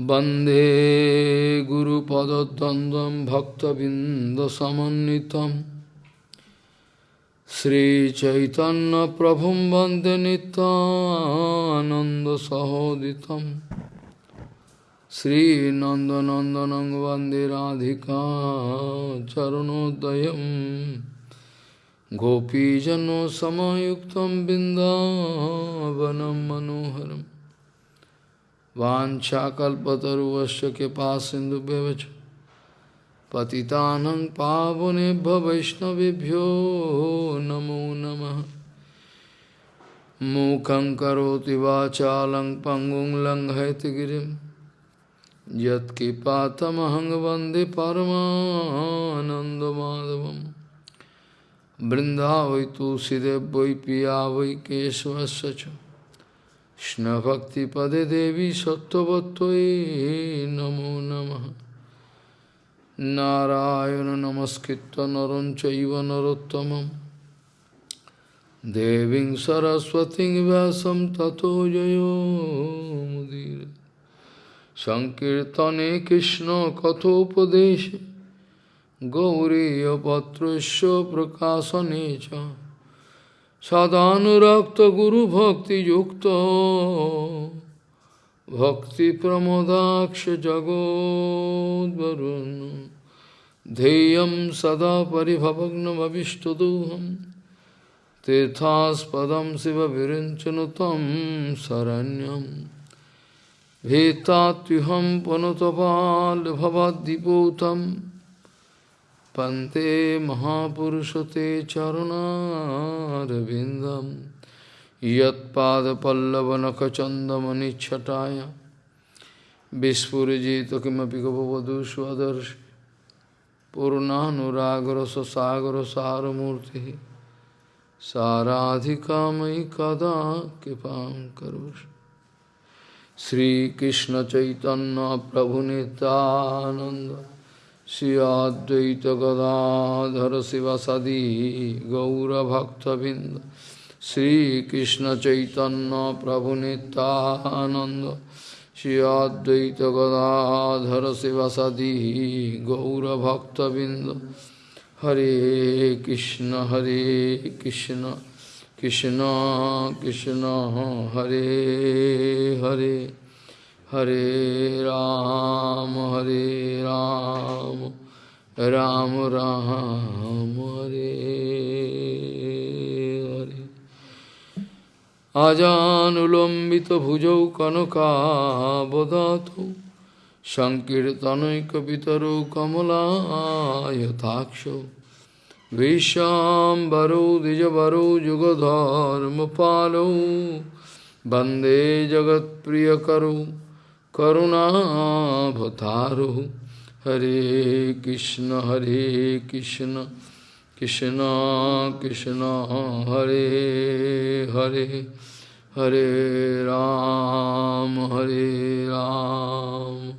वंदे गुरुपदद्वन्द्वं भक्तबिन्दसमन्वितं। श्रीचैतन्यप्रभुं वंदे नितानन्दसहोदितं श्रीनन्दनन्दनं वंदे राधिका चरणोदयं। गोपीजनसमयुक्तं बिन्दावनं मनोहरम्। वाछाकल्पतरुवश कृपा सिंधु पतितानं पावनेभ्य वैष्णवेभ्यो नमो नमः। मूकं करोति वाचालं पङ्गुं लङ्घयति गिरिं। यत्किपातमहं वंदे परमानन्दमाधवं बृन्दा वै तुलसीदेव वै पिया वै केशवस्य च। Krishna Bhakti Pade Devi Sattvatvai Namo Namaha. Narayana Namaskritta Naranchaiva Narottamam Deving Saraswati Vyasam Tato Jayo Mudira Sankirtane Krishna Kathopadeshe. Gauriya Patrasya Prakasanecha सदानुरक्तगुरुभक्तियुक्तो भक्तिप्रमोदाक्षजगोद्वरुन् ध्येयं सदा परिभवग्नमविष्टदोहं तीर्थास्पदं शिवविरिञ्चनु तं शरण्यं भीतात्युहं पुनतपाल्भवद्दिपूतम् पुनतपाल्भवद्दिपूतं पन्ते महापुरुषते चरुणारविन्दं यत्पादपल्लवनखचन्दमनिच्छटाय विस्फुरिजित किमपि गपवधू स्वदर्श पूर्णानुरागरससागरसारमूर्तिः साराधिका मयि कदा कृपां करोषि श्रीकृष्णचैतन्यप्रभुनितानन्द Sri श्रियाद्वैत गदाधर शिव शिवसदी गौरभक्तबिंद श्रीकृष्ण चैतन्य प्रभु नितानंद श्रियाद्वैत गदाधर शिवसदी गौरभक्तबिंद हरे कृष्ण हरे कृष्ण कृष्ण कृष्ण, हरे Hare. Ram, Hare Ram, Ram Ram, Hare Hare. Ajanulambita bhujau kanaka bodhato Sankirtanaikapitaro kamala yataksho Vishambaro dijabaro jugadharma palo Bande jagat priyakaro करुणाभतारु हरे कृष्ण हरे कृष्ण कृष्ण कृष्ण, हरे हरे हरे राम हरे राम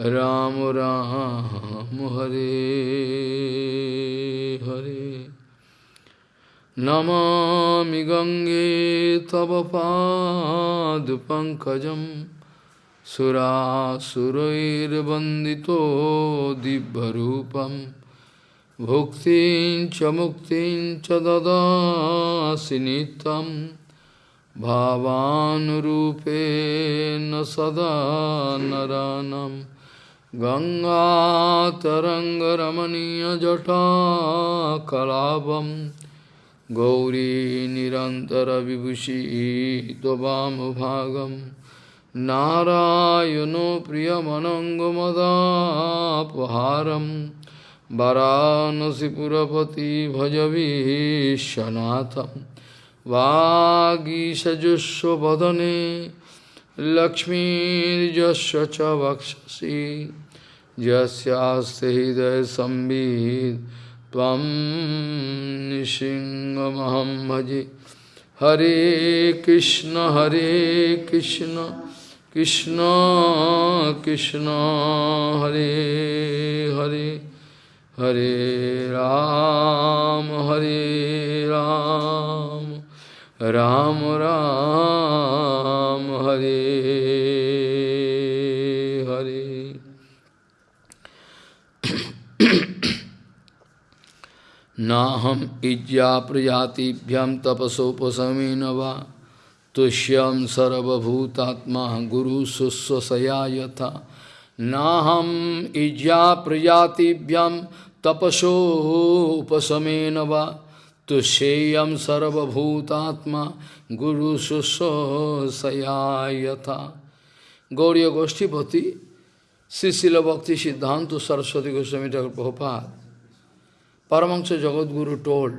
राम राम, हरे हरे। नमामि गङ्गे तव पाद पादपङ्कजम् सुरासुरैर्वन्दितो दिव्यरूपं भुक्तिं च मुक्तिं च ददासि नित्यं भावानुरूपेण सदा नरानं गङ्गातरङ्गरमणीयजटाकलापं गौरी निरन्तरविभूषी त्ववामभागम् नारायणो प्रियमनङ्गमदापहारं वरानसिपुरपति भजवीशनाथं वागीषजुष्वदने लक्ष्मीर्यस्य च वक्षसि। यस्यास्ते हृदयसंवित् त्वं निसिंहमहं भजे। हरे कृष्ण हरे Krishna. Krishna, Krishna, Hare Hare, Hare Ram, Hare Ram, Ram Ram, Hare Hare. ना हम इज्जा प्रजातिभ्यम तपसोपमी न वा तुष्यम सर्वभूतात्मा गुरु सुस्वसया यथा नाहम इज्या प्रजातिभ्यम तपसो उपशमेन वा तुष्येयम सर्वभूतात्मा गुरु सुस्वसया यथा गौरी गोष्ठीपति श्रीशिल भक्ति सिद्धांत Saraswati Goswami Thakur Prabhupada, Paramahansa Jagadguru told,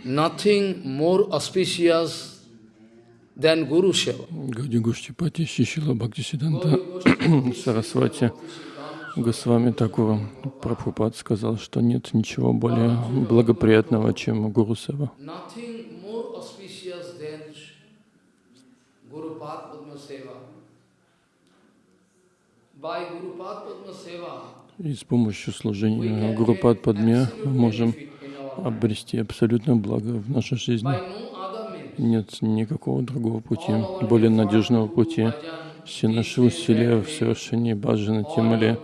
nothing more auspicious than Guru Seva. Гауди Гуштипати Шишила Бхактисиданта Сарасвати Госвами Такура Прабхупад сказал, что нет ничего более благоприятного, чем Гуру Сева. И с помощью служения Гурупад Падме мы можем обрести абсолютное благо в нашей жизни. by no other means. Нет никакого другого пути, более надежного пути. Все наши усилия в совершении баджана тем или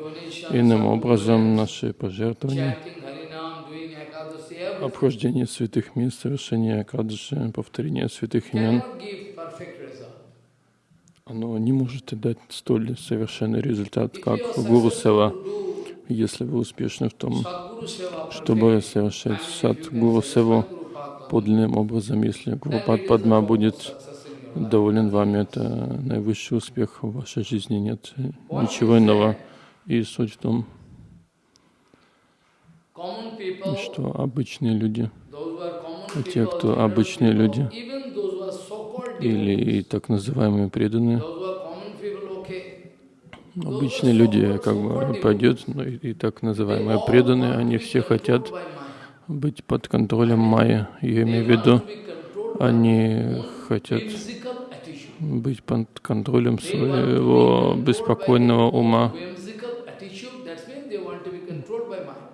иным образом, наши пожертвования, обхождение святых мест, совершение Акадыши, повторение святых имен, оно не может дать столь совершенный результат, как Гуру Сева. Если вы успешны в том, чтобы совершать сад Гуру Севу подлинным образом, если Гурупад Падма будет доволен вами, это наивысший успех в вашей жизни, нет ничего иного. И суть в том, что обычные люди, те, кто обычные люди, или и так называемые преданные, обычные люди как бы пойдет, но и, и так называемые преданные, они все хотят. Быть под контролем Майя. Я имею в виду, они хотят быть под контролем своего беспокойного ума.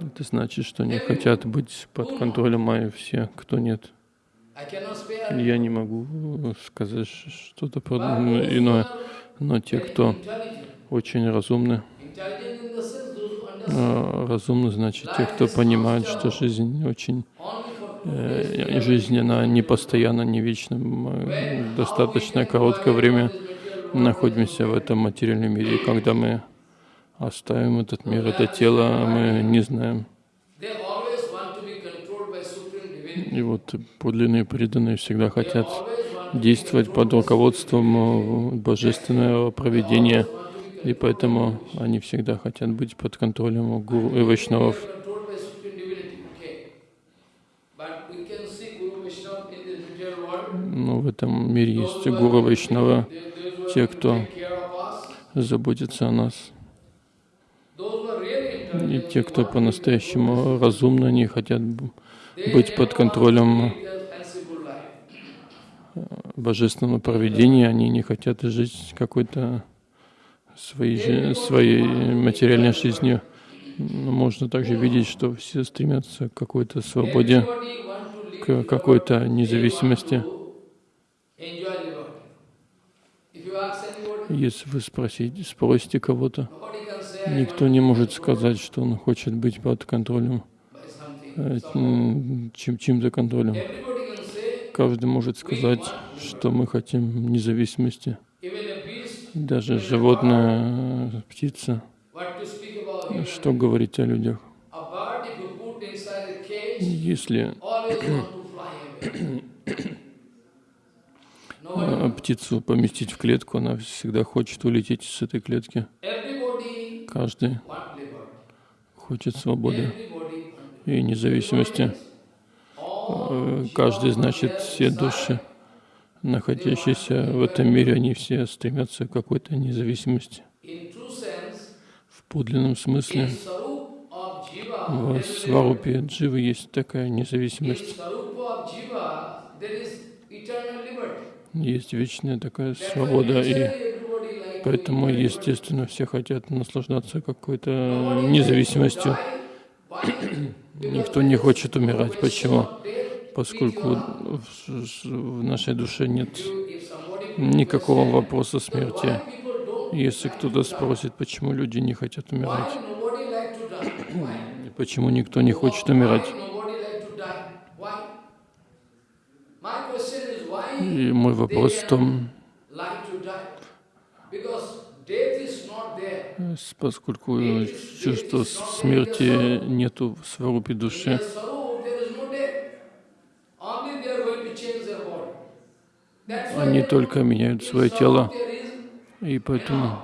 Это значит, что они хотят быть под контролем Майя все, кто нет. Я не могу сказать что-то иное, но те, кто очень разумны, Intelligent in the sense those who understand а, разумны, значит, те, кто понимает, что жизнь очень э, жизнь, она не постоянно, не вечна, мы достаточно короткое время находимся в этом материальном мире, и когда мы оставим этот мир, это тело, мы не знаем. И вот подлинные преданные всегда хотят действовать под руководством э, божественного проведения, и поэтому они всегда хотят быть под контролем гуру и вайшнавов. material world. Но в этом мире есть гуру вайшнава, те, кто заботится о нас. И те, кто по-настоящему разумны, они хотят быть под контролем life. божественного проведения, они не хотят жить какой-то своей, своей материальной жизнью. Но можно также видеть, что все стремятся к какой-то свободе, к какой-то независимости. Если вы спросите, спросите кого-то, никто не может сказать, что он хочет быть под контролем, э, чем, чьим-то контролем. Каждый может сказать, что мы хотим независимости. Даже животное, э, птица, что говорить о людях. Если э, птицу поместить в клетку, она всегда хочет улететь с этой клетки. Каждый хочет свободы и независимости. Э, Каждый, значит, все души, находящиеся в этом мире, они все стремятся к какой-то независимости. В подлинном смысле в. Сварупе Дживы есть такая независимость. Есть вечная такая свобода, и поэтому, естественно, все хотят наслаждаться какой-то независимостью. Никто не хочет умирать. Почему? поскольку в нашей душе нет никакого вопроса смерти. Если кто-то спросит, почему люди не хотят умирать, почему никто не хочет умирать, и мой вопрос в том, поскольку чувства смерти нету в сварупе души, они только меняют свое тело, и поэтому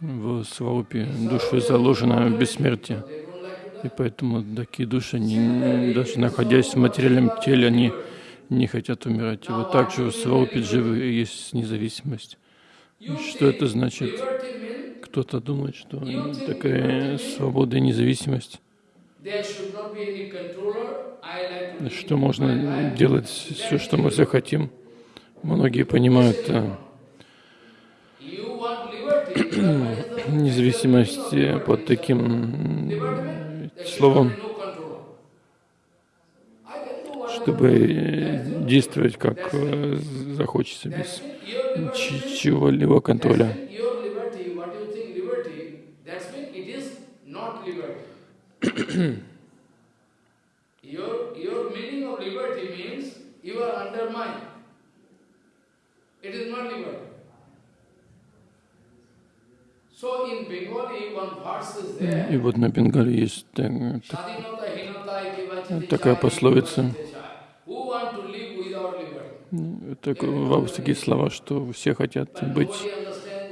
в сварупе души заложено бессмертие. И поэтому такие души, они, даже находясь в материальном теле, они не хотят умирать. И вот также в сварупе дживы есть независимость. Что это значит? Кто-то думает, что такая свобода и независимость, что можно делать все, что мы захотим. Многие понимают э, независимость под таким словом, чтобы э, действовать как э, захочется, без чего-либо контроля. mean your liberty, what you think liberty, that's mean it is not liberty. Your, your meaning of liberty means you are under mine. It is not liberty. И вот на Бенгале есть так- так- Такая пословица. так, такие слова, что все хотят быть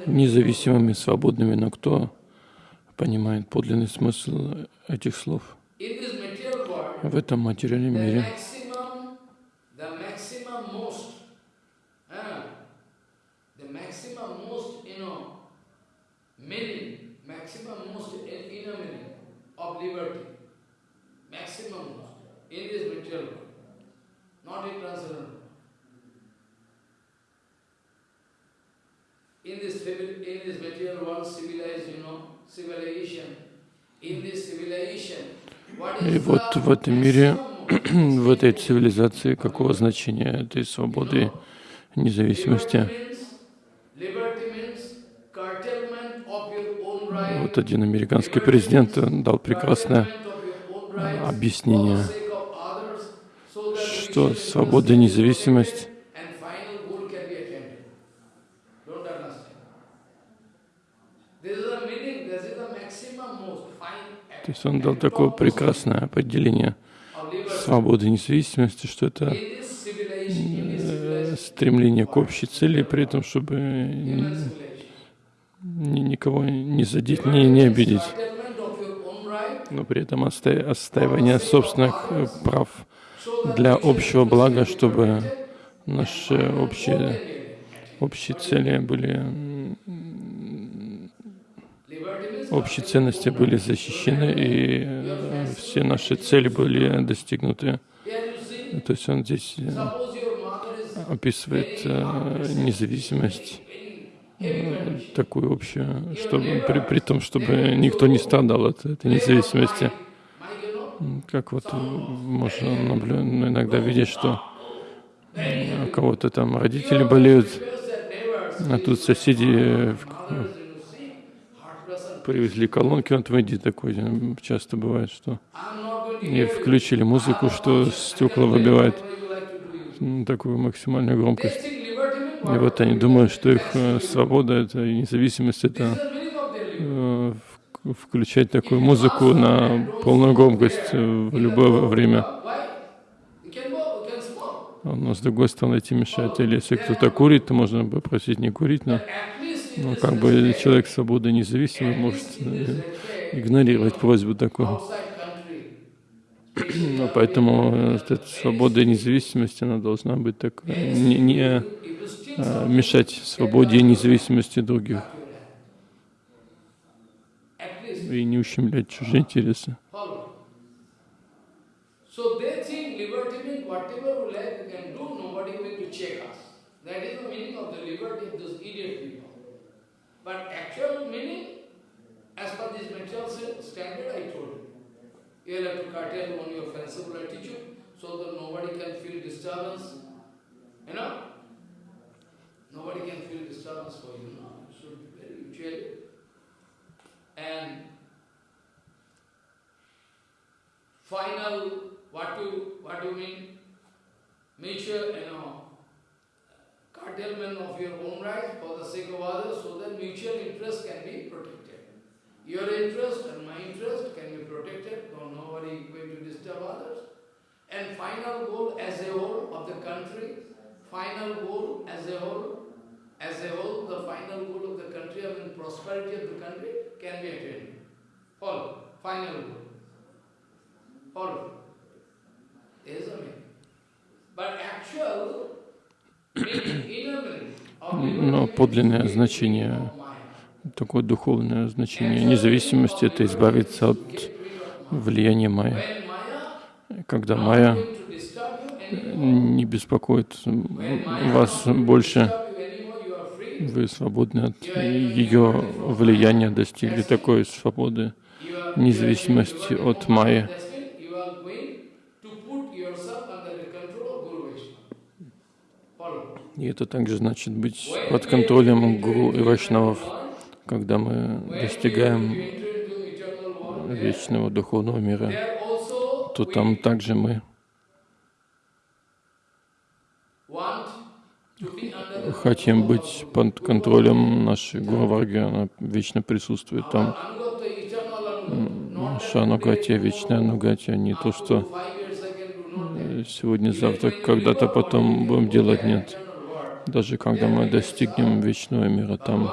независимыми, свободными, но кто понимает подлинный смысл этих слов в этом материальном мире? uh, in this material world, civilized, you know, И вот в этом мире, в этой цивилизации, какого значения этой свободы, независимости? Вот один американский президент дал прекрасное объяснение, что свобода и независимость and final goal can be attained. Don't understand. This is the meaning, this is the maximum most fine То есть он дал такое прекрасное определение свободы и независимости, что это э, стремление к общей цели, при этом, чтобы никого не задеть, не, не обидеть, но при этом отста- отстаивание собственных э, прав для общего блага, чтобы наши общие, общие цели были, общие ценности были защищены, и э, все наши цели были достигнуты. То есть он здесь э, описывает э, независимость такую общую, чтобы при, при том, чтобы никто не страдал от этой независимости. Как вот можно наблю- ну, иногда видеть, что у кого-то там родители болеют, а тут соседи э, в- mothers, you see, heart person. Привезли колонки, в Индии такое э, часто бывает, что и включили музыку, что стекла выбивает такую максимальную громкость. И вот они думают, что их э, свобода это и независимость это э, включать такую музыку на полную громкость в любое время. Но с другой стороны эти мешают. Или если кто-то курит, то можно попросить не курить, но ну, как бы человек свободы независимый может э, игнорировать просьбу country, Ну, поэтому э, эта свобода и независимость, она должна быть такой, не, не э, мешать свободе и независимости других и не ущемлять чужие интересы. But actual meaning, as per this material standard, I told you. You have to curtail on your fanciful attitude so that nobody can feel disturbance. You know? Nobody can feel disturbance for you. No, you should be very mutual. And final, what do, what do you, mutual, you know, curtailment of your own rights for the sake of others, so that mutual interest can be protected. Your interest and my interest can be protected, so nobody is going to disturb others. And final goal as a whole of the country, final goal as a whole, as a whole, the final goal of the country, I mean prosperity of the country can be attained. Follow, final goal. Follow. There is a meaning. But actual Но подлинное значение, такое духовное значение независимости — это избавиться от влияния майя. Когда майя не беспокоит вас больше, вы свободны от ее влияния, достигли такой свободы, независимости от майя. That's mean you are going to put yourself under the control of Guru Vaishnava. Follow. И это также значит быть под контролем гуру и вайшнавов, когда мы достигаем вечного духовного мира, то там также мы хотим быть под контролем нашей Гуру Варги, она вечно присутствует там. Наша Анугатия, вечная Анугатия, не то, что э, сегодня, завтра, когда-то потом будем делать, нет. Даже когда мы достигнем вечного мира, там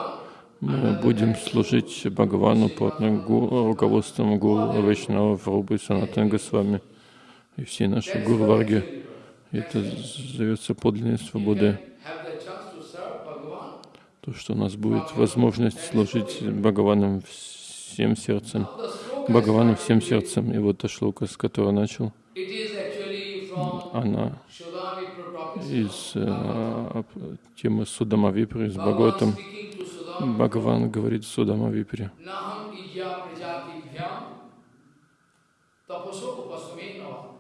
мы будем служить Бхагавану под гу- руководством Гуру Вайшнава Рубы Санатана Госвами и всей нашей Гуру Варги. Это зовется подлинной свободой. То, что у нас будет возможность служить Бхагаваном всем сердцем, Бхагавану всем сердцем. И вот та шлока, с которой начал, она из э, темы Судама Випри, с Бхагаватом. Бхагаван говорит Судама Випри. Naham ijya prajatibhyam tapaso upasamenava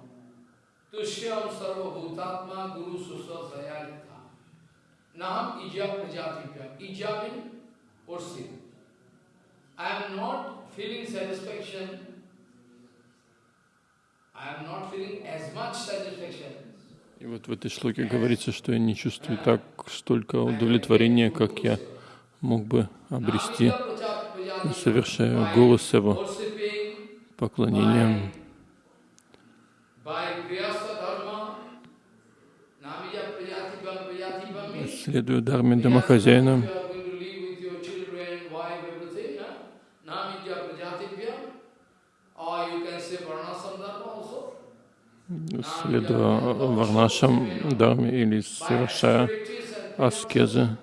tushyam sarva bhutatma guru susva sayalitha. Naham ijya prajatibhyam. Ijya means worship. I am not feeling satisfaction. I am not feeling as much satisfaction. И вот в этой шлоке говорится, что я не чувствую так столько удовлетворения, как я мог бы обрести, совершая севу, Worshipping поклонением. Следуя дарме домохозяина, you are going to live with your children, wife, everything, huh? Namija Prajatibhyam, or you can say Varnasam Dharma also. Следуя варнашам дарме или совершая аскезы,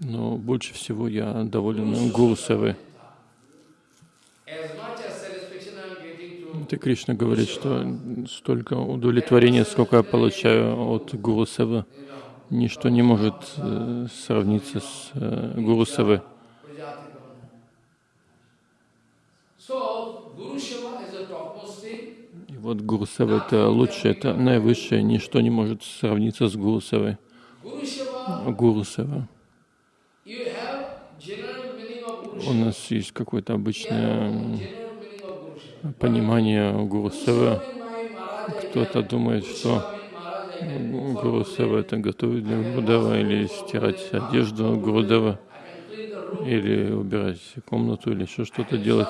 но больше всего я доволен гуру Это Кришна говорит, что столько удовлетворения, сколько я получаю от гуру know, ничто не может э, сравниться с э, гуру thing. И вот Гуру Сева — это лучшее, это наивысшее, ничто не может сравниться с Гуру Seva, Гуру Guru У нас есть какое-то обычное понимание Гуру I Кто-то думает, что Гуру. Сева — это готовить для Гурудева или стирать одежду Гурудева, или убирать комнату, или еще что-то делать.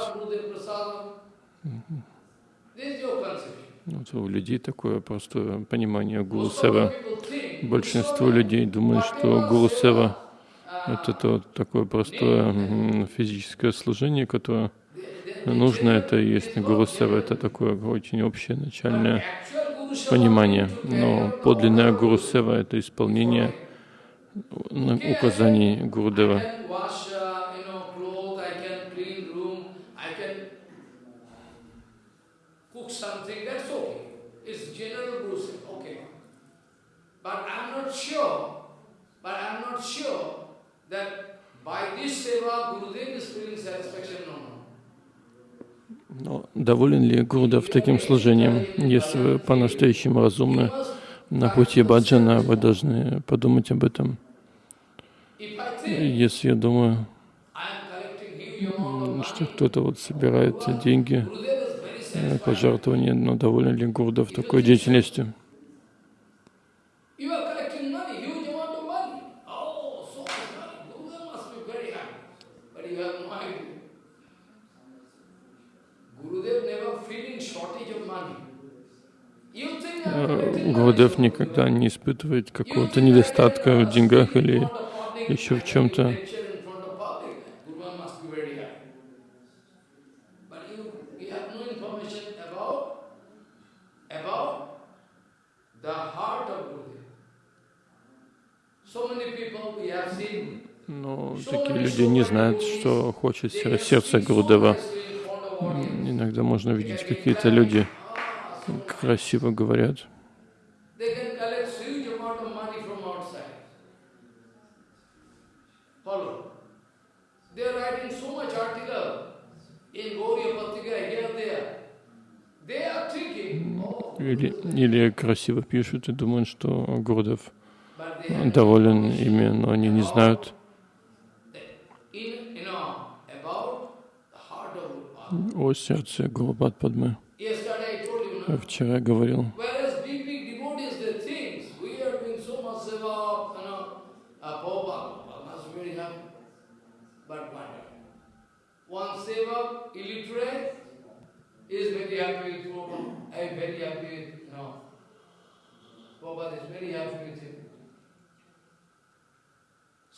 Вот у людей такое простое понимание Гуру Most of the Севы. people think Большинство людей думают, что Гуру Сева — это то, такое простое физическое служение, которое нужно. Это есть Гуру Сева, это такое очень общее начальное понимание. Но out the подлинное Гуру Сева — это исполнение указаний uh, okay. But but I'm not sure that by this seva Gurudev is feeling satisfaction or not. Но доволен ли Гурдев таким служением? Если вы по-настоящему разумны на пути баджана, вы должны подумать об этом. Если я думаю, что кто-то вот собирает деньги, пожертвования, но доволен ли Гурдев такой деятельностью? You are collecting money, huge amount of money. Oh, so much money. Gurudev must be very happy. But you have no idea. Gurudev never feeling shortage of money. You think I am Э, collecting money Гурдев никогда не испытывает какого-то недостатка в uh, деньгах или еще в чем-то. Но такие люди не знают, что хочет сер- сердце Гурдева. Иногда можно видеть, какие-то люди красиво говорят, oh, или, или красиво пишут и думают, что Гурдев доволен ими, но они не знают о сердце Гурупад Падмы. No? Вчера говорил,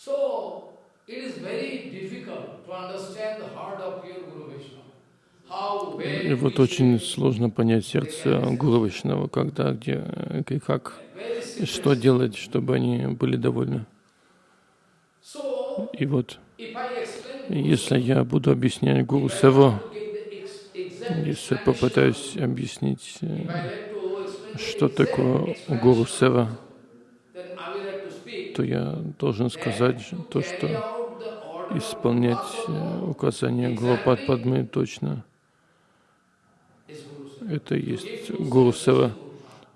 so uh, it is very difficult to understand the heart of pure Guru Vaishnava. И вот очень сложно понять сердце Гуру когда, где и как, что делать, чтобы они были довольны. И вот, если я буду объяснять Гуру exact если попытаюсь объяснить, что такое Гуру Сева, то я должен сказать то, что исполнять указания Гурупад Падмы точно. Это и есть Гуру Сева,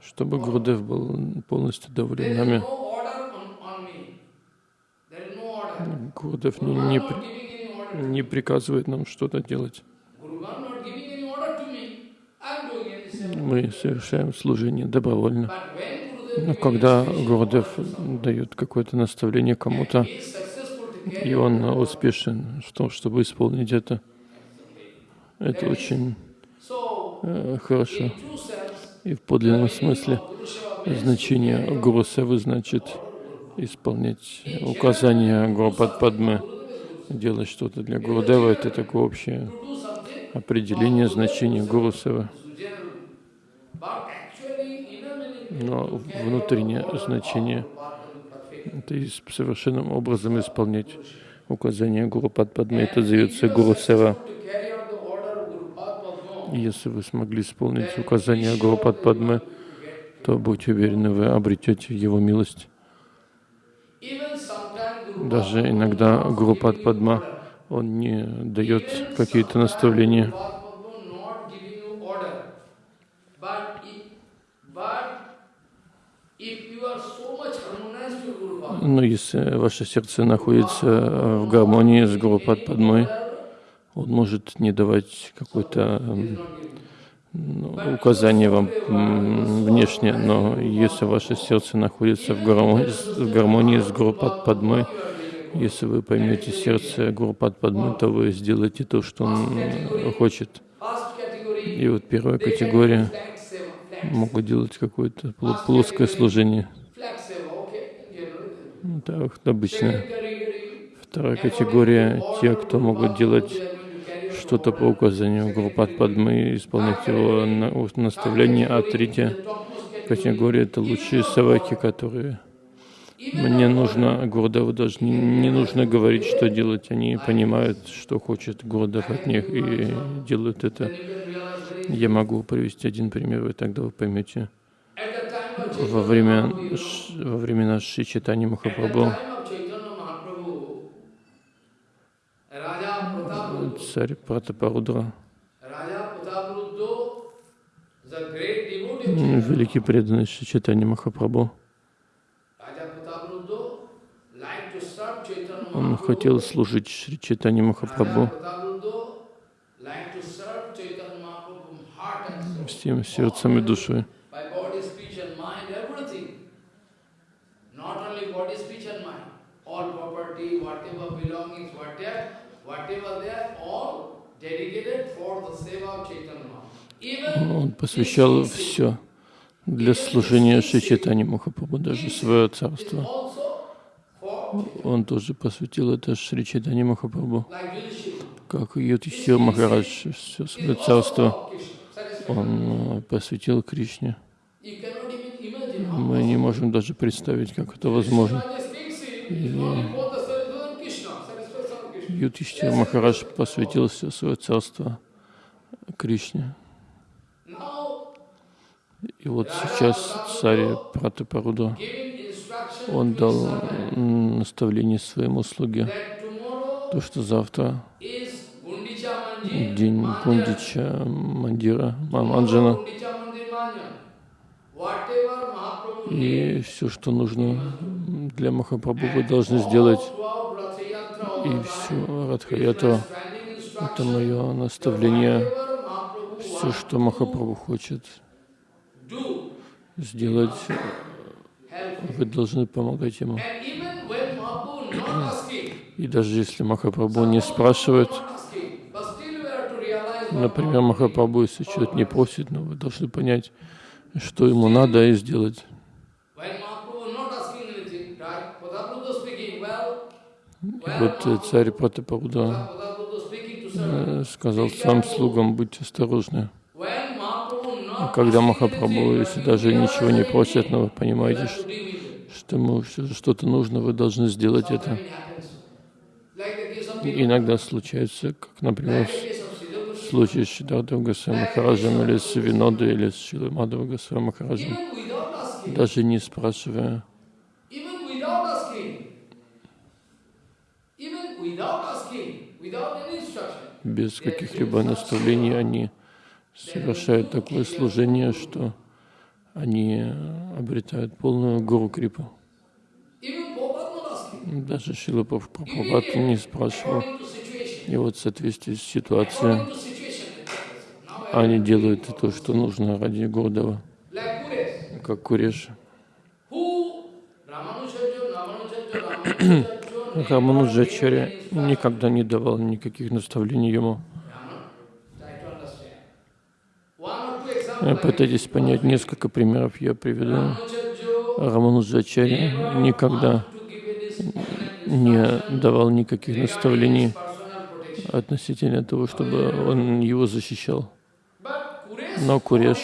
чтобы Гурудев был полностью доволен нами. Гурудев не, не, не приказывает нам что-то делать. Мы совершаем служение добровольно. Но когда order, дает какое-то наставление кому-то, и он успешен в том, чтобы исполнить это, это очень хорошо. true sense, И в подлинном смысле значение Гуру Севы значит исполнять указания Гурупад Падмы, делать что-то для Гурудева. Это такое общее определение значения Гуру Но внутреннее значение это совершенным образом исполнять указания Гуру Падмы. Это зовется Гуру. to carry out the order of Guru Padma, И Если вы смогли исполнить указания Гуру Падмы, то будьте уверены, вы обретете его милость. Даже иногда Гуру Падма, он не дает какие-то наставления. Но если ваше сердце находится в гармонии с Гуру Падмой, он может не давать какое-то указание вам внешне, но если ваше сердце находится в гармонии, в гармонии с Гуру Падмой, если вы поймете сердце Гуру Падмы, то вы сделаете то, что он хочет. И вот первая категория могут делать какое-то пло- плоское служение. Ну, Так, обычно. Вторая категория — те, кто могут делать что-то по указанию Гурупад Падмы и исполнять его на- наставления. А третья категория — это лучшие саваки, которые мне нужно, Гурдеву даже не, не нужно говорить, что делать. Они понимают, что хочет Гурдев от них и делают это. Я могу привести один пример, вы тогда вы поймете. Во время, во времена Шри Читани Махапрабху царь Пратапарудра, великий преданный Шичатани Махапрабху, он хотел служить Шри Читани Махапрабху. Всем сердцем и душой. Он посвящал все для служения Шри Чайтанья Махапрабху, даже свое царство. Он тоже посвятил это Шри Махапрабху, как Юдхишthира Махарадж, все свое царство он э, посвятил Кришне. Мы не можем даже представить, как это возможно. Юдхишthира Махарадж посвятил все свое царство Кришне. И вот сейчас царь Пратапаруда, он дал наставление своему слуге, то, что завтра день. Пундича Мандира, Манджана, и все, что нужно для Махапрабху, вы должны сделать. И все, standing это мое наставление. Все, что Махапрабху хочет сделать, вы должны помогать ему. И даже если Махапрабху не спрашивает, например, Махапрабху, если что-то не просит, но вы должны понять, что ему надо и сделать. И вот э, царь Пратапаруда сказал своим слугам, будьте осторожны. А когда Махапрабху, если даже ничего не просит, но вы понимаете, что ему что- что-то нужно, вы должны сделать это. И иногда случается, как, например, случае с Сиддхартом Госвами Махараджем или с Винодой или с Шилой Мадхава Госвами Махараджем, даже не спрашивая, without any без каких-либо наставлений, они совершают такое служение, что они обретают полную гуру крипу. Даже Шила Прабхупад не спрашивал. И вот в соответствии с ситуацией они делают то, что нужно ради Kures, как Куреш. Рамануджачаря никогда не давал никаких наставлений ему. Пытайтесь понять несколько примеров, я приведу. Рамануджачаря никогда не давал никаких наставлений относительно того, чтобы он его защищал. Но Куреш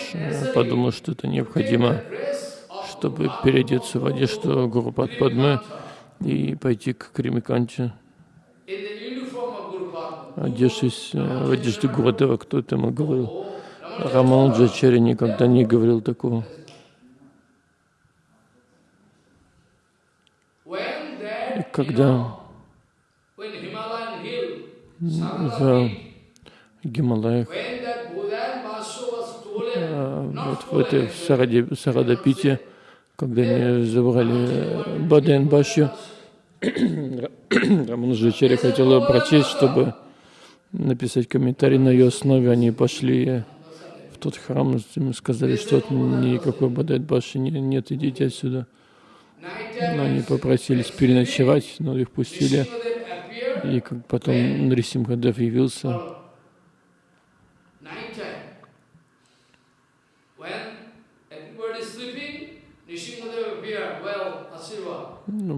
подумал, что это необходимо, чтобы переодеться в одежду Гуру Падмы и пойти к Кримиканте, одевшись э, в одежде Гурудева. Кто это ему говорил? Рамануджачаря никогда не говорил такого. И когда в Гималаях, э, вот в этой Сарадапите, когда они забрали Баден Баши, Рамануджачаря хотел ее прочесть, чтобы написать комментарий на ее основе. Они пошли в тот храм, им сказали, что никакой Баден Баши не- нет, идите отсюда. Но они попросились переночевать, но их пустили. И потом Нарисимхадев явился,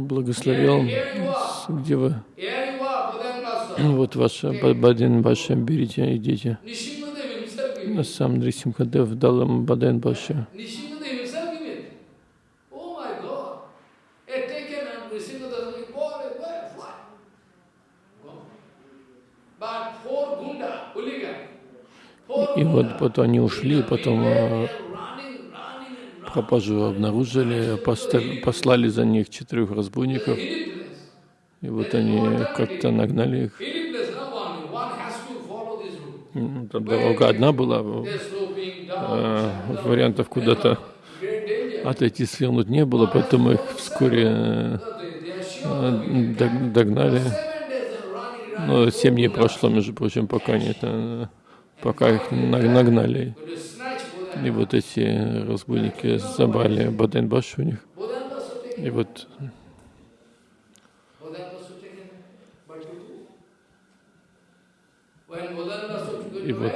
благословил, где вы, вот ваша Ба- Баден Баша, берите, идите. А Сам Нарисимхадев дал им Баден Баша. Oh И вот потом они ушли, потом пропажу обнаружили, послали за них четырех разбойников, и вот они как-то нагнали их. М, Там дорога одна была, э, вариантов куда-то отойти, свернуть не было, поэтому их вскоре э, э, догнали. Но семь дней прошло, между прочим, пока они это, пока их на- нагнали. Going to snatch Bodhan. И вот эти разбойники забрали Баденбаш у них. И вот И вот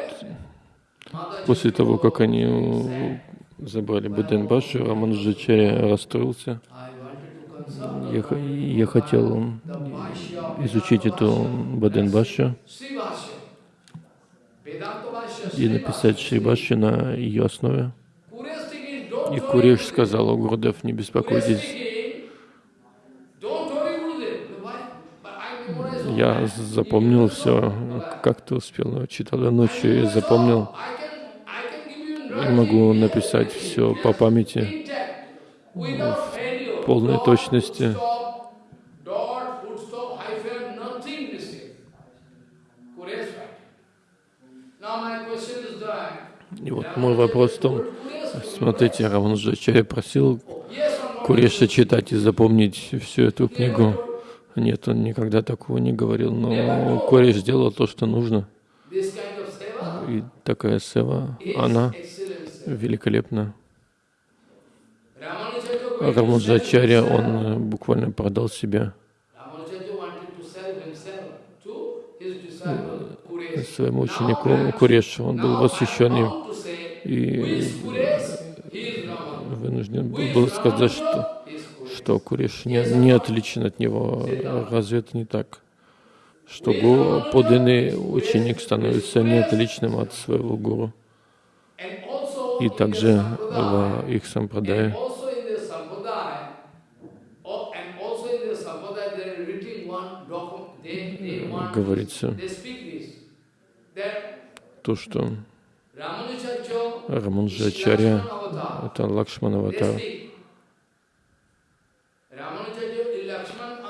после того, как они забрали Баденбашу, Рамануджачаря расстроился. Я, я хотел изучить эту. Баденбашу и написать. Шрибаши на ее основе. И Куреш сказал, о Гурдев, не беспокойтесь, я запомнил все, как ты успел, читал я ночью и запомнил. Я могу написать все по памяти. failure. полной точности. И вот мой вопрос в том, смотрите, Равануджачаря просил? Куреша читать и запомнить всю эту книгу. Нет, он никогда такого не говорил, но Куреш сделал то, что нужно. И такая сева, она великолепна. Sell он буквально продал себя своему am- Курешу. Он был восхищен им и вынужден был сказать, что что Куриш не, не отличен от него. Разве это не так? Что гуру, подлинный ученик становится не отличным от своего гуру. И также в их and сампрадае also in the sampradaya, oh, and also in the sampradaya, they are written one document. They, they want, говорится they speak this, that то, что Ramanujacha Раманджачаря is Lakshmana avatar. это Лакшман They аватар. speak. Ramanujacha is Lakshman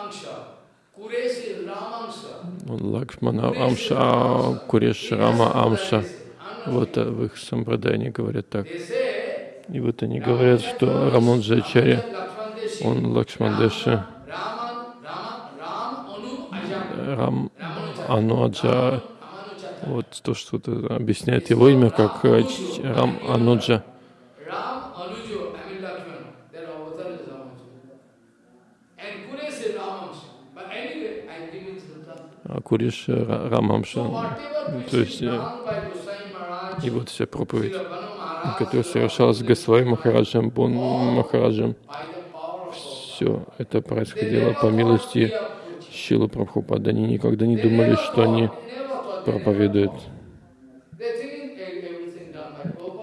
Angsha. Kuresh is Ram Angsha. Он Лакшмана Амша, Куреш Рама Амша. Вот э, в их сампрадае они говорят так. И вот они говорят, что Lakshman Deshi, он Лакшмандеша. Рам Ramanuja. Вот то, что объясняет его имя как э, Рам Ануджа. А Куриш э, Ра- Рамамша. То есть, э, И вот вся проповедь, которая совершалась Госвами Махараджем, Бон Махараджем, все это происходило по милости Шилы Прабхупады. Они никогда не думали, что они проповедуют.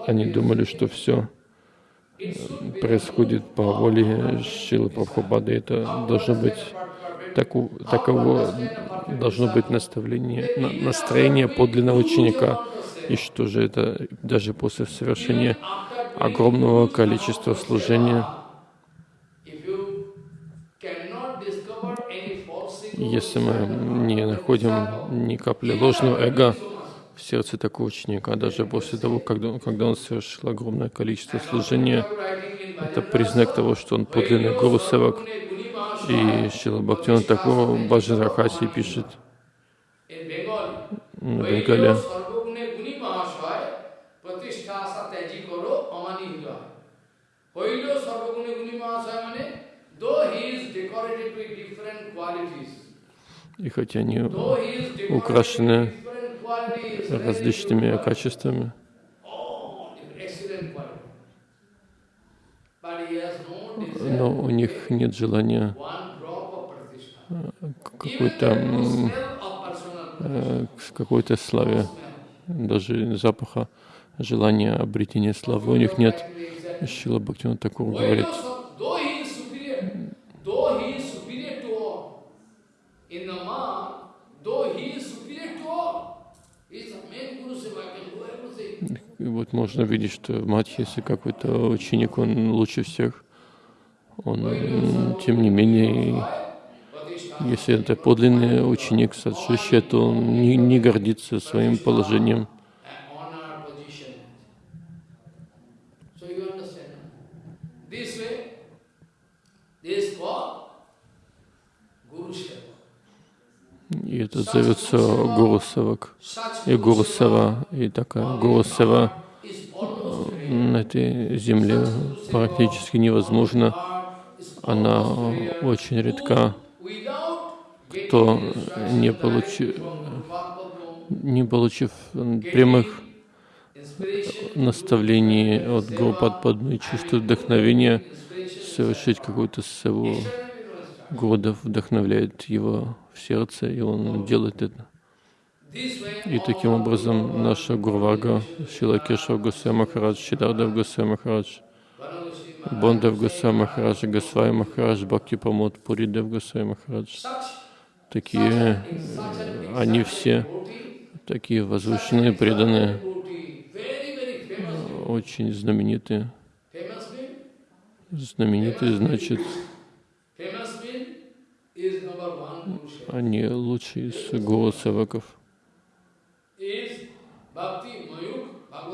Они думали, что все происходит по воле Шилы Прабхупады. Это должно быть таку- таково должно быть наставление, на- настроение подлинного ученика. И что же это даже после совершения огромного количества служения, Если мы не находим ни капли ложного эго в сердце такого ученика, а даже после того, когда, когда он совершил огромное количество служения, это признак того, что он подлинный гуру севак. И Шила Бхактина такого Баджарахаси пишет в Бенгале. Qualities. И хотя они украшены различными качествами, но у них нет желания к какой-то э, какой-то славе, даже запаха, желания обретения славы. У них нет. Шила Бхактиван Такур говорит, можно видеть, что мать, если какой-то ученик, он лучше всех, он, тем не менее, если это подлинный ученик садшища, то он не, не гордится своим положением. И это зовется Гурусавак. И Гурусава, и такая Гурусава на этой земле практически невозможно. Она очень редка. Кто не получи- Не получив прямых наставлений от Гурупад Падмы и чувствует вдохновение совершить какую-то севу. Гурдев вдохновляет его в сердце, и он делает это. И таким образом наша Гурвага, Шила Кешав Гусей Махарадж, Шидардев Гусей Махарадж, Бондев Гусей Махарадж, Госвай Махарадж, Бхакти Памот, Пуридев Гусей Махарадж. Такие, они все такие возвышенные, преданные, очень знаменитые. Знаменитые значит, они лучшие из гуру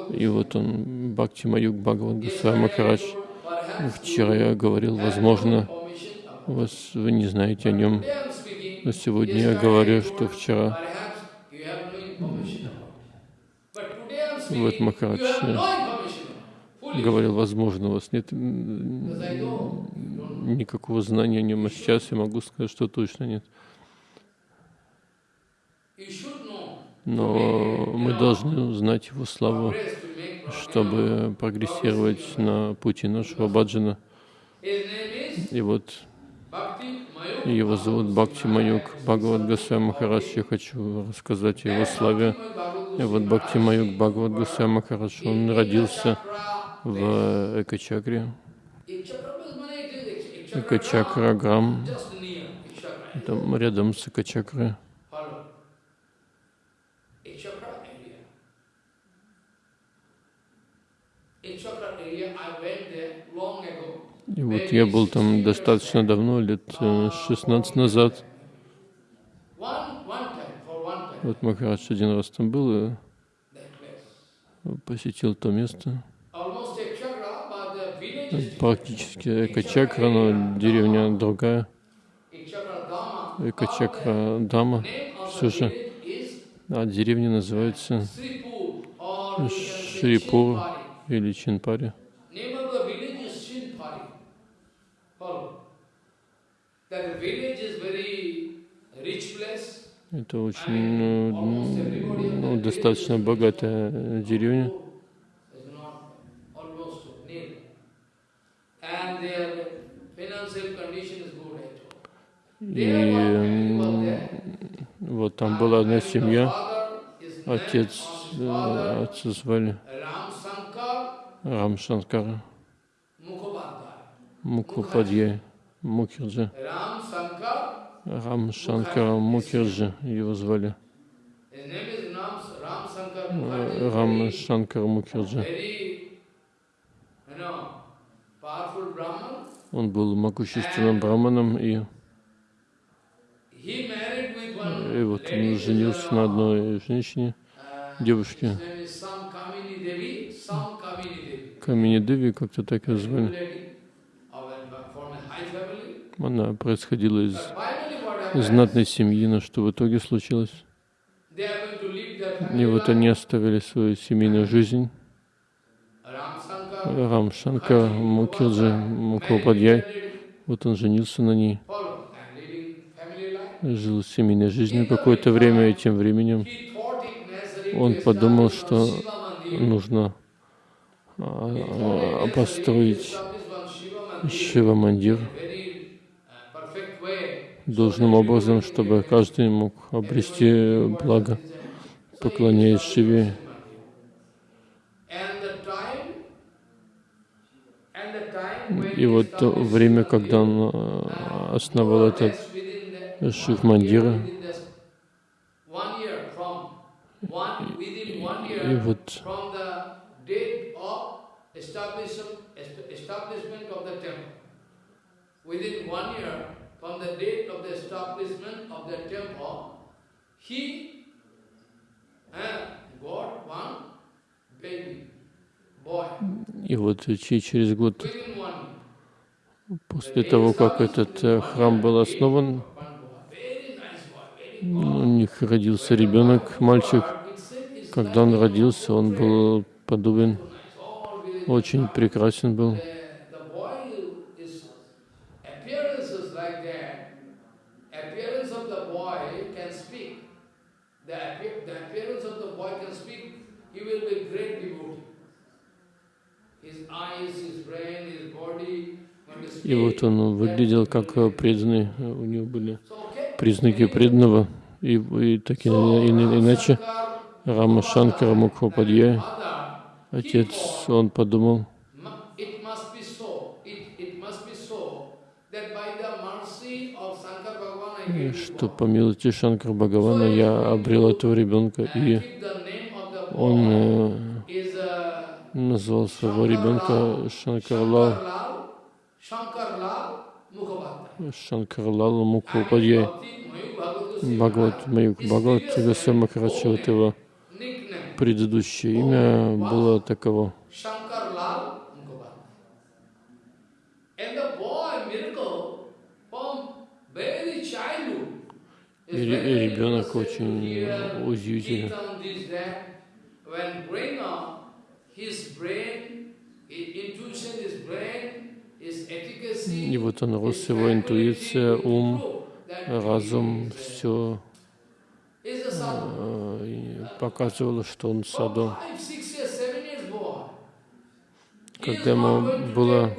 И вот он, Бхакти Маюк Бхагаван Госвай Махарадж. Вчера я говорил, возможно, вас, вы не знаете о нем. Но сегодня я говорю, что вчера вот Махарадж говорил, возможно, у вас нет никакого знания о нем, а сейчас я могу сказать, что точно нет. Но мы должны знать его славу, чтобы прогрессировать на пути нашего баджана. И вот его зовут Бхакти Маюк Бхагават Госвай Махарадж. Я хочу рассказать о его славе. И вот Бхакти Маюк Бхагават Госвай Махарадж, он родился в Экачакре. Экачакра Грам, там рядом с Экачакрой. И вот я был там достаточно давно, лет э, 16 назад. One, one time, for one time, Вот Махарадж один раз там был и place. посетил то место. Практически Экачакра, но деревня другая. Экачакра Дама. Все же. А деревня называется Шрипур или Чинпари. Name of the village is Shinpari. Follow. That village is very rich place. Это очень э, ну, достаточно богатая деревня. И вот там была одна семья. Отец, э, отца звали Рам Шанкара. Мукупадьяй Мукерджи. Рам Шанкара Мукерджи его звали. Э. Рам Шанкара Мукерджи. Он был могущественным браманом, и, и вот он женился на одной женщине, э, девушке. Камини Деви, как-то так ее звали. Она происходила из знатной семьи, но что в итоге случилось? И вот они оставили свою семейную жизнь. Ram Sankar Рам Шанкар Мукерджи Мукупадьяй, вот он женился на ней, жил семейной жизнью какое-то время, и тем временем он подумал, что нужно а, а, построить establish one Shiva Mandir Шива Мандир in very uh, perfect way. Должным образом, чтобы каждый мог обрести благо, поклоняясь Шиве. И вот то время, когда он а, основал этот within the- Шив Мандира, within the one year from one within one и вот establishment of the temple. Within one year from the date of the establishment of the temple, he got one baby boy. И вот че- через год после того, как этот э, храм был основан, ну, них родился ребенок, мальчик. Когда он родился, он был подобен, очень прекрасен был. И вот он выглядел как преданный, у него были признаки преданного, и, и так и, и, иначе. Рама Шанкара Мукхопадья, отец, он подумал, что по милости Шанкара Бхагавана я обрел этого ребенка, и он э, назвал своего ребенка Шанкарлал, Шанкарлал Мукхопадья. Бхагават Маюк Бхагават Гасва Махарадж, вот его предыдущее имя было таково. И ребенок очень удивительный. И вот он рос, его интуиция, ум, разум, все показывало, что он саду. Когда ему было,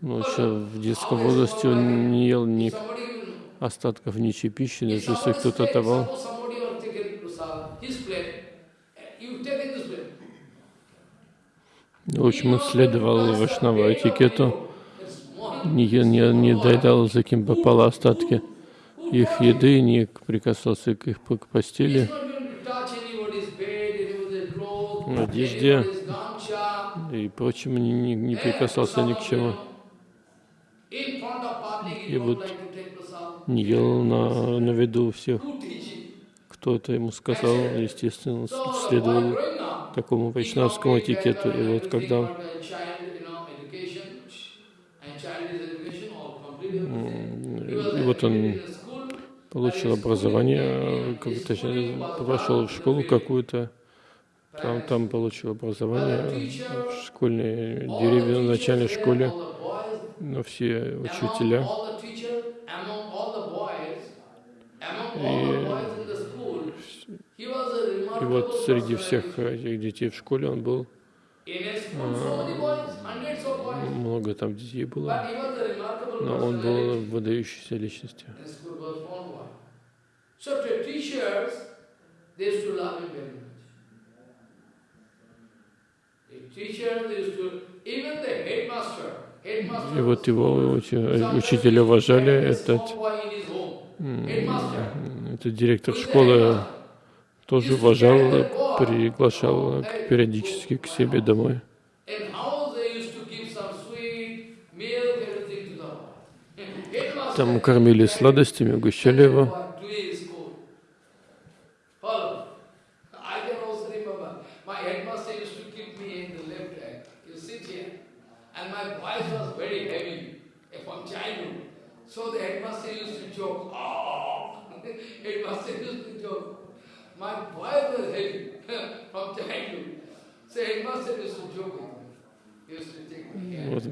ну, еще в детском возрасте он не ел ни остатков ничьей пищи, даже если кто-то давал. В общем, он следовал вашнава этикету, не, не, не доедал, за кем попало остатки их еды, не прикасался к их постели, одежде и прочему не, не, не прикасался ни к чему. И вот не ел на, на виду всех. Кто это ему сказал, естественно, следовал такому вайшнавскому этикету. И вот когда и вот он получил образование, точнее, пошел в школу какую-то, там, там получил образование в школьной деревне, в начальной школе, но все учителя. И, и вот среди всех этих детей в школе он был, а, много там детей было, но он был выдающейся личностью. И вот его учителя уважали, этот, этот директор школы тоже уважал, приглашал периодически к себе домой. Там кормили сладостями, угощали его.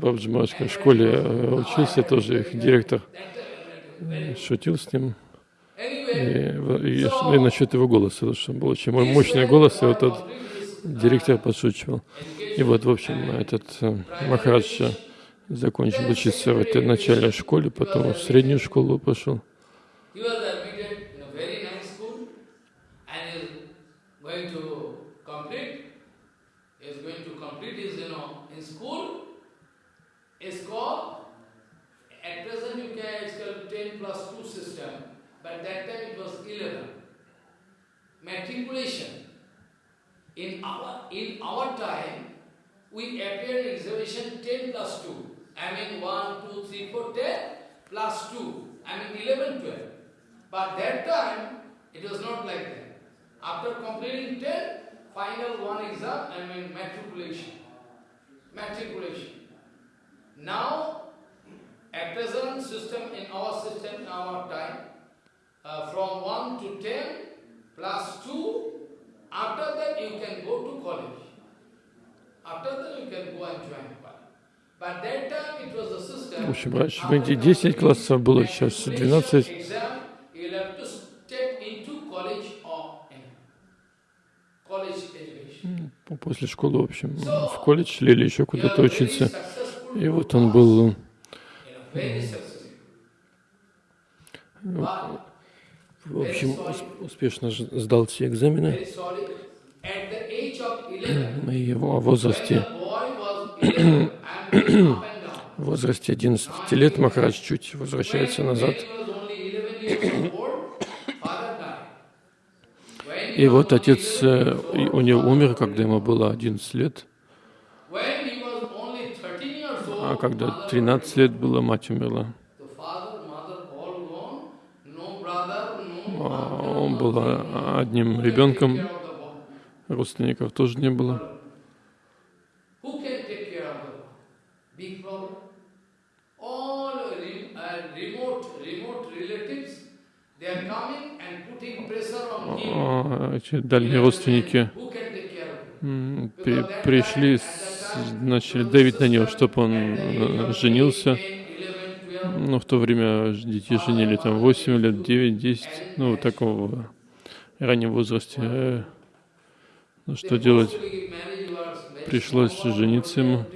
Бабджи в школе э, учился, тоже их директор шутил с ним. И, и, и насчет его голоса, что был очень мощный голос, и вот этот директор подшучивал. И вот, в общем, этот э, Махарадж закончил учиться в этой начальной школе, потом в среднюю школу пошел. Matriculation. In our, in our time, we appear in examination 10 plus 2. I mean 1, 2, 3, 4, 10 plus 2. I mean 11, 12. But that time, it was not like that. After completing 10, final one exam, I mean matriculation. Matriculation. Now, at present system, in our system, in our time, uh, from 1 to 10 plus 2. After that you can go to college. After that you can go and join college. But that time it was the system. В общем, раньше в Индии 10 классов было, сейчас 12. Exam, you'll have to step into college or in college education. После школы, в общем, в колледж или еще куда-то учиться. И вот он был В общем, ус- успешно сдал все экзамены. very sorry, at the age of 11, И его возрасте, the boy was 11 and up and down, в возрасте 11 лет Махарадж чуть возвращается назад. when he was only 11 years old, father died. When he И вот отец 11 э, years и old, у него умер, когда ему было 11 лет. When he was only 13 years old, А когда mother 13 лет было, mать умерла. А Он был а, одним ребенком, родственников тоже не было. Uh. А, дальние родственники пришли, с- начали давить на него, чтобы он э, женился. 10, 11, 12, Ну, в то время детей женили там 8 лет, 9, 10, ну, такого раннем возрасте. Э, Ну, что делать? Пришлось жениться ему.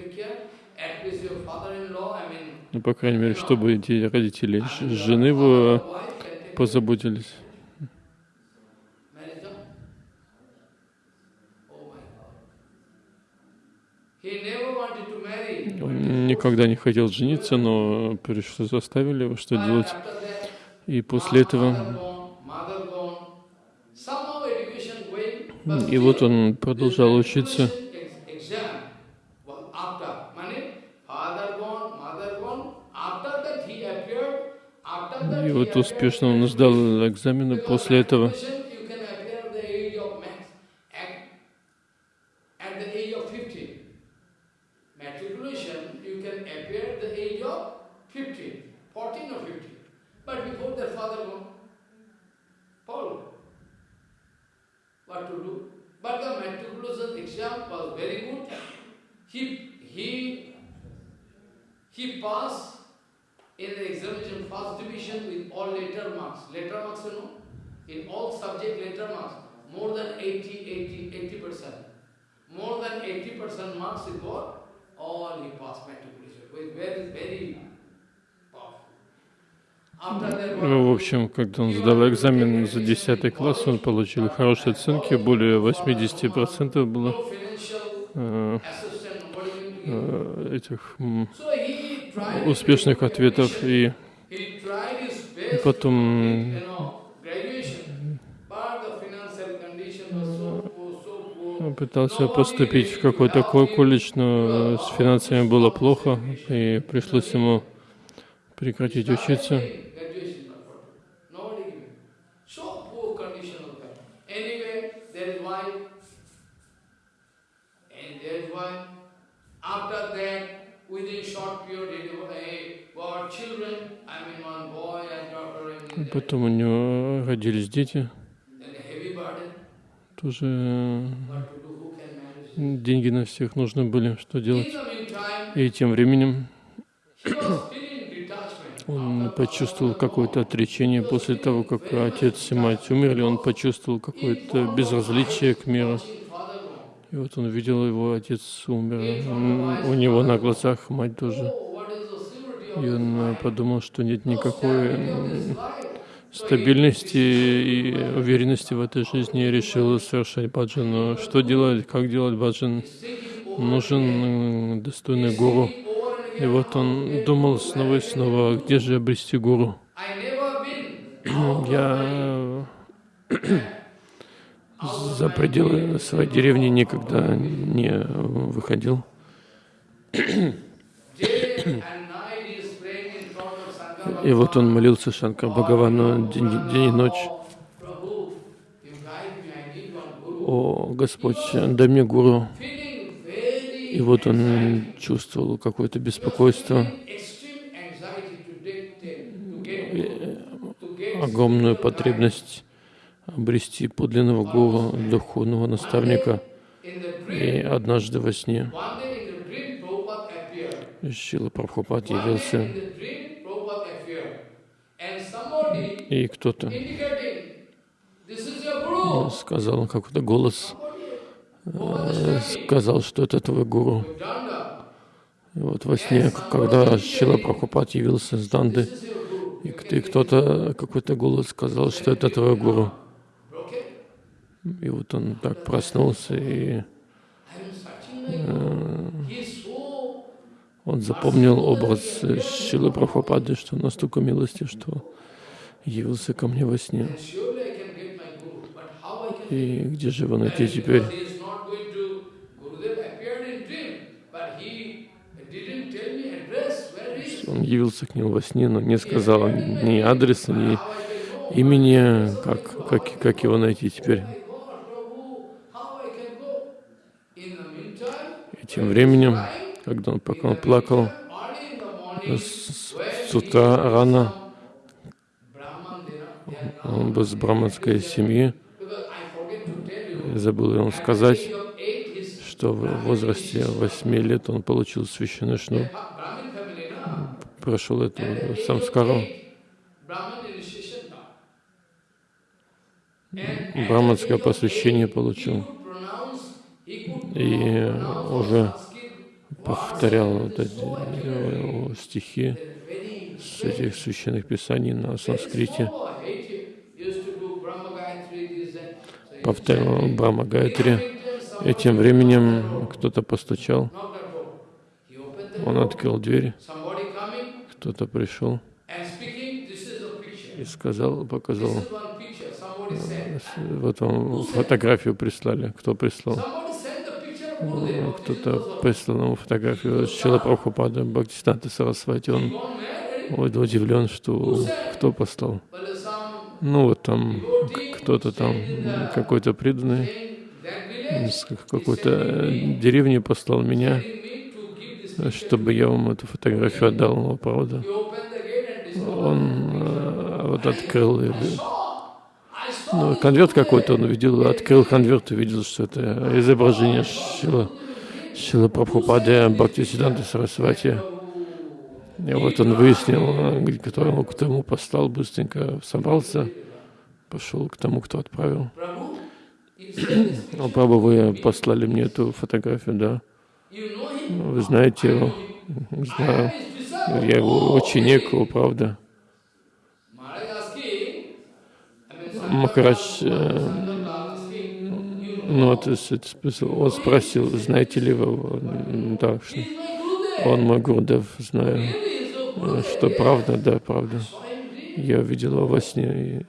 Ну, по крайней мере, чтобы эти родители жены его позаботились. Он никогда не хотел жениться, но пришлось заставили его что делать. И после этого, и вот он продолжал учиться. И вот успешно он сдал экзамены после этого. 15, 14 or 15. But before that father gone, Paul, what to do? But the matriculation exam was very good. He, he, he passed in the examination first division with all letter marks. Letter marks, you know, in all subject letter marks, more than 80, 80, 80%. More than 80% marks he got, all he passed matriculation. With very, very В to общем, когда он сдал экзамен за 10 класс, он получил хорошие оценки, более 80% было э, э, этих успешных ответов. И потом, он пытался поступить в какой-то ко- колледж, но с финансами было плохо, и пришлось ему прекратить учиться. Graduation not for Nobody giving. So poor condition of that. Anyway, there is why, and there is why. After that, within short period, he got children. I mean, one boy and daughter, and then Потом у него родились дети, тоже э, деньги на всех нужны были, что делать. И тем временем он почувствовал какое-то отречение после того, как отец и мать умерли, он почувствовал какое-то безразличие к миру. И вот он видел его, отец умер, у него на глазах мать тоже. И он подумал, что нет никакой стабильности и уверенности в этой жизни решил совершать баджан. Что делать, как делать баджан? Нужен достойный гуру. И вот он думал снова и снова, где же обрести гуру? Я за пределы своей деревни никогда не выходил. day and night he is praying in front of Shankar И вот он молился Шанкар Бхагавану день, день и ночь. О, Господь, дай мне гуру. И вот он чувствовал какое-то беспокойство. Огромную потребность обрести подлинного гуру, духовного наставника. И однажды во сне. Шила Прабхупад явился, in the dream, Prabhupada appeared. And somebody и кто-то сказал, какой-то голос э, сказал, что это твой гуру. И вот во сне, когда Шила Прабхупад явился с Данды, и кто- и кто-то, какой-то голос сказал, что это твой гуру. И вот он так проснулся, и so он запомнил образ Шилы Прабхупады, что настолько милостив, что явился ко мне во сне. И где же его найти теперь? Он явился к нему во сне, но не сказал ни адреса, ни имени, как, как, как его найти теперь. И тем временем, когда он, пока он плакал, early in the morning, с, с утра рано, Brahman, they are, they are now, он был с браманской семьи, забыл ему сказать, что в возрасте 8 лет он получил священный шнур, прошел эту самскару, браманское посвящение получил. И уже повторял вот эти э, стихи с этих священных писаний на санскрите. Chanted. Брахма Гайтри. И тем временем кто-то постучал, он открыл дверь, кто-то пришел и сказал, показал, вот вам фотографию прислали, кто прислал? Gurudev. Кто-то прислал ему фотографию Шила Прабхупада Бхактисиданта Сарасвати. Он удивлен, что кто послал. Ну вот там кто-то там, какой-то преданный из какой-то э, деревни послал меня, чтобы я вам эту фотографию отдал. Но правда, он э, вот открыл, saw ну, конверт какой-то он увидел, открыл конверт и видел, что это изображение Шила, Шила Прабхупады Бхактисиданта Сарасвати. И вот он выяснил, кто ему, кто ему послал, быстренько собрался, пошел к тому, кто отправил. Прабhu, вы послали мне эту фотографию, да? Вы знаете его? Знаю. Я его ученик, о, правда. Махарадж, э, ну, с- он спросил, знаете ли вы Да, что. Он мой Гурдев, знаю. Э. Что правда, да, правда. Я видел его во сне,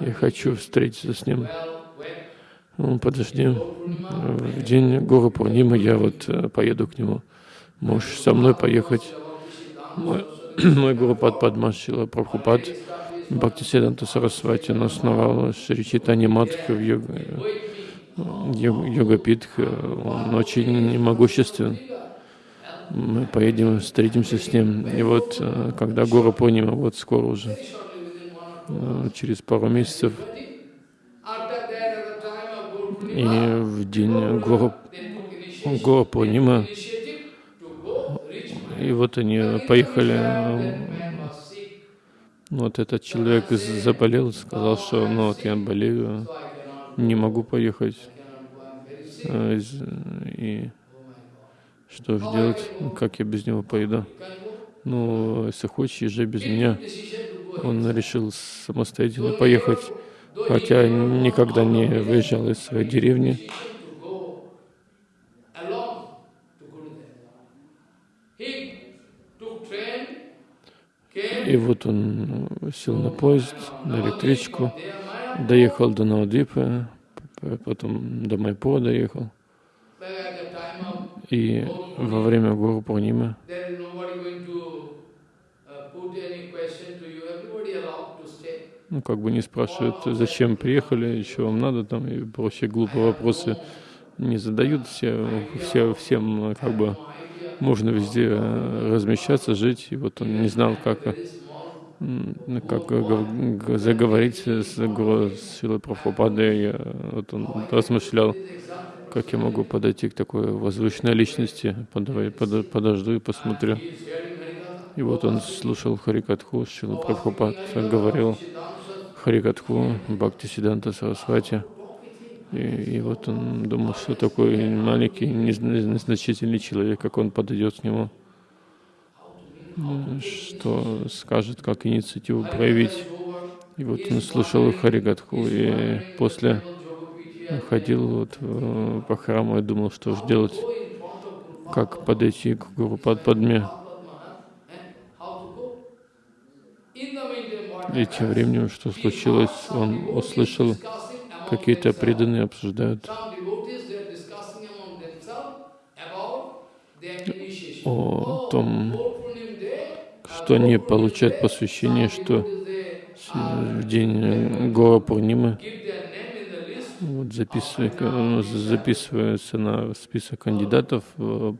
и я хочу встретиться с ним. Ну, подожди, Purnima, в день Гуру Пурнимы я вот э, поеду к нему. Можешь со мной поехать? Мой, мой Гуру Пад Падмашила Прабхупад Бхактисиданта Сарасвати основал Шри Читани Матху в йог, йог, Йогапитх. Он очень могуществен. Мы поедем, встретимся с ним. И вот, э, когда Гуру Пурнима, вот скоро уже, э, через пару месяцев, и в день to go reach и вот они поехали, вот этот человек заболел, сказал, что ну вот я болею, не могу поехать. Э, И. что же делать? Как я без него поеду? Ну, если хочешь, езжай без меня. Он решил самостоятельно поехать, хотя никогда не выезжал из своей деревни. И вот он сел на поезд, на электричку, доехал до Навадвипы, п- потом до Майпура доехал. back at the time of И во время Гуру Пурнимы uh, ну, как бы не спрашивают, зачем приехали, еще вам надо, там, и прочие глупые вопросы не задают, все, все, всем, э, как бы, можно везде э, размещаться, жить, и вот он не знал, как, э, как заговорить с, с Шилой Прабхупадой. Вот он размышлял, как я могу подойти к такой возвышенной личности. Подавай- пода- подожду и посмотрю. И вот он слушал Харикатху, Шила Прабхупад говорил Харикатху Бхакти Сиданта Сарасвати. И, и вот он думал, что такой маленький, незна- незначительный человек, как он подойдет к нему, м, что скажет, как инициативу проявить. И вот он слушал Харигатху, и после ходил вот э, по храму и думал, что же делать, как подойти к Гуру Падме. И тем временем, что случилось, он услышал, какие-то преданные обсуждают о том, что они получают посвящение, что в день Гора Пурнимы вот записывая- э, записываются на список кандидатов э,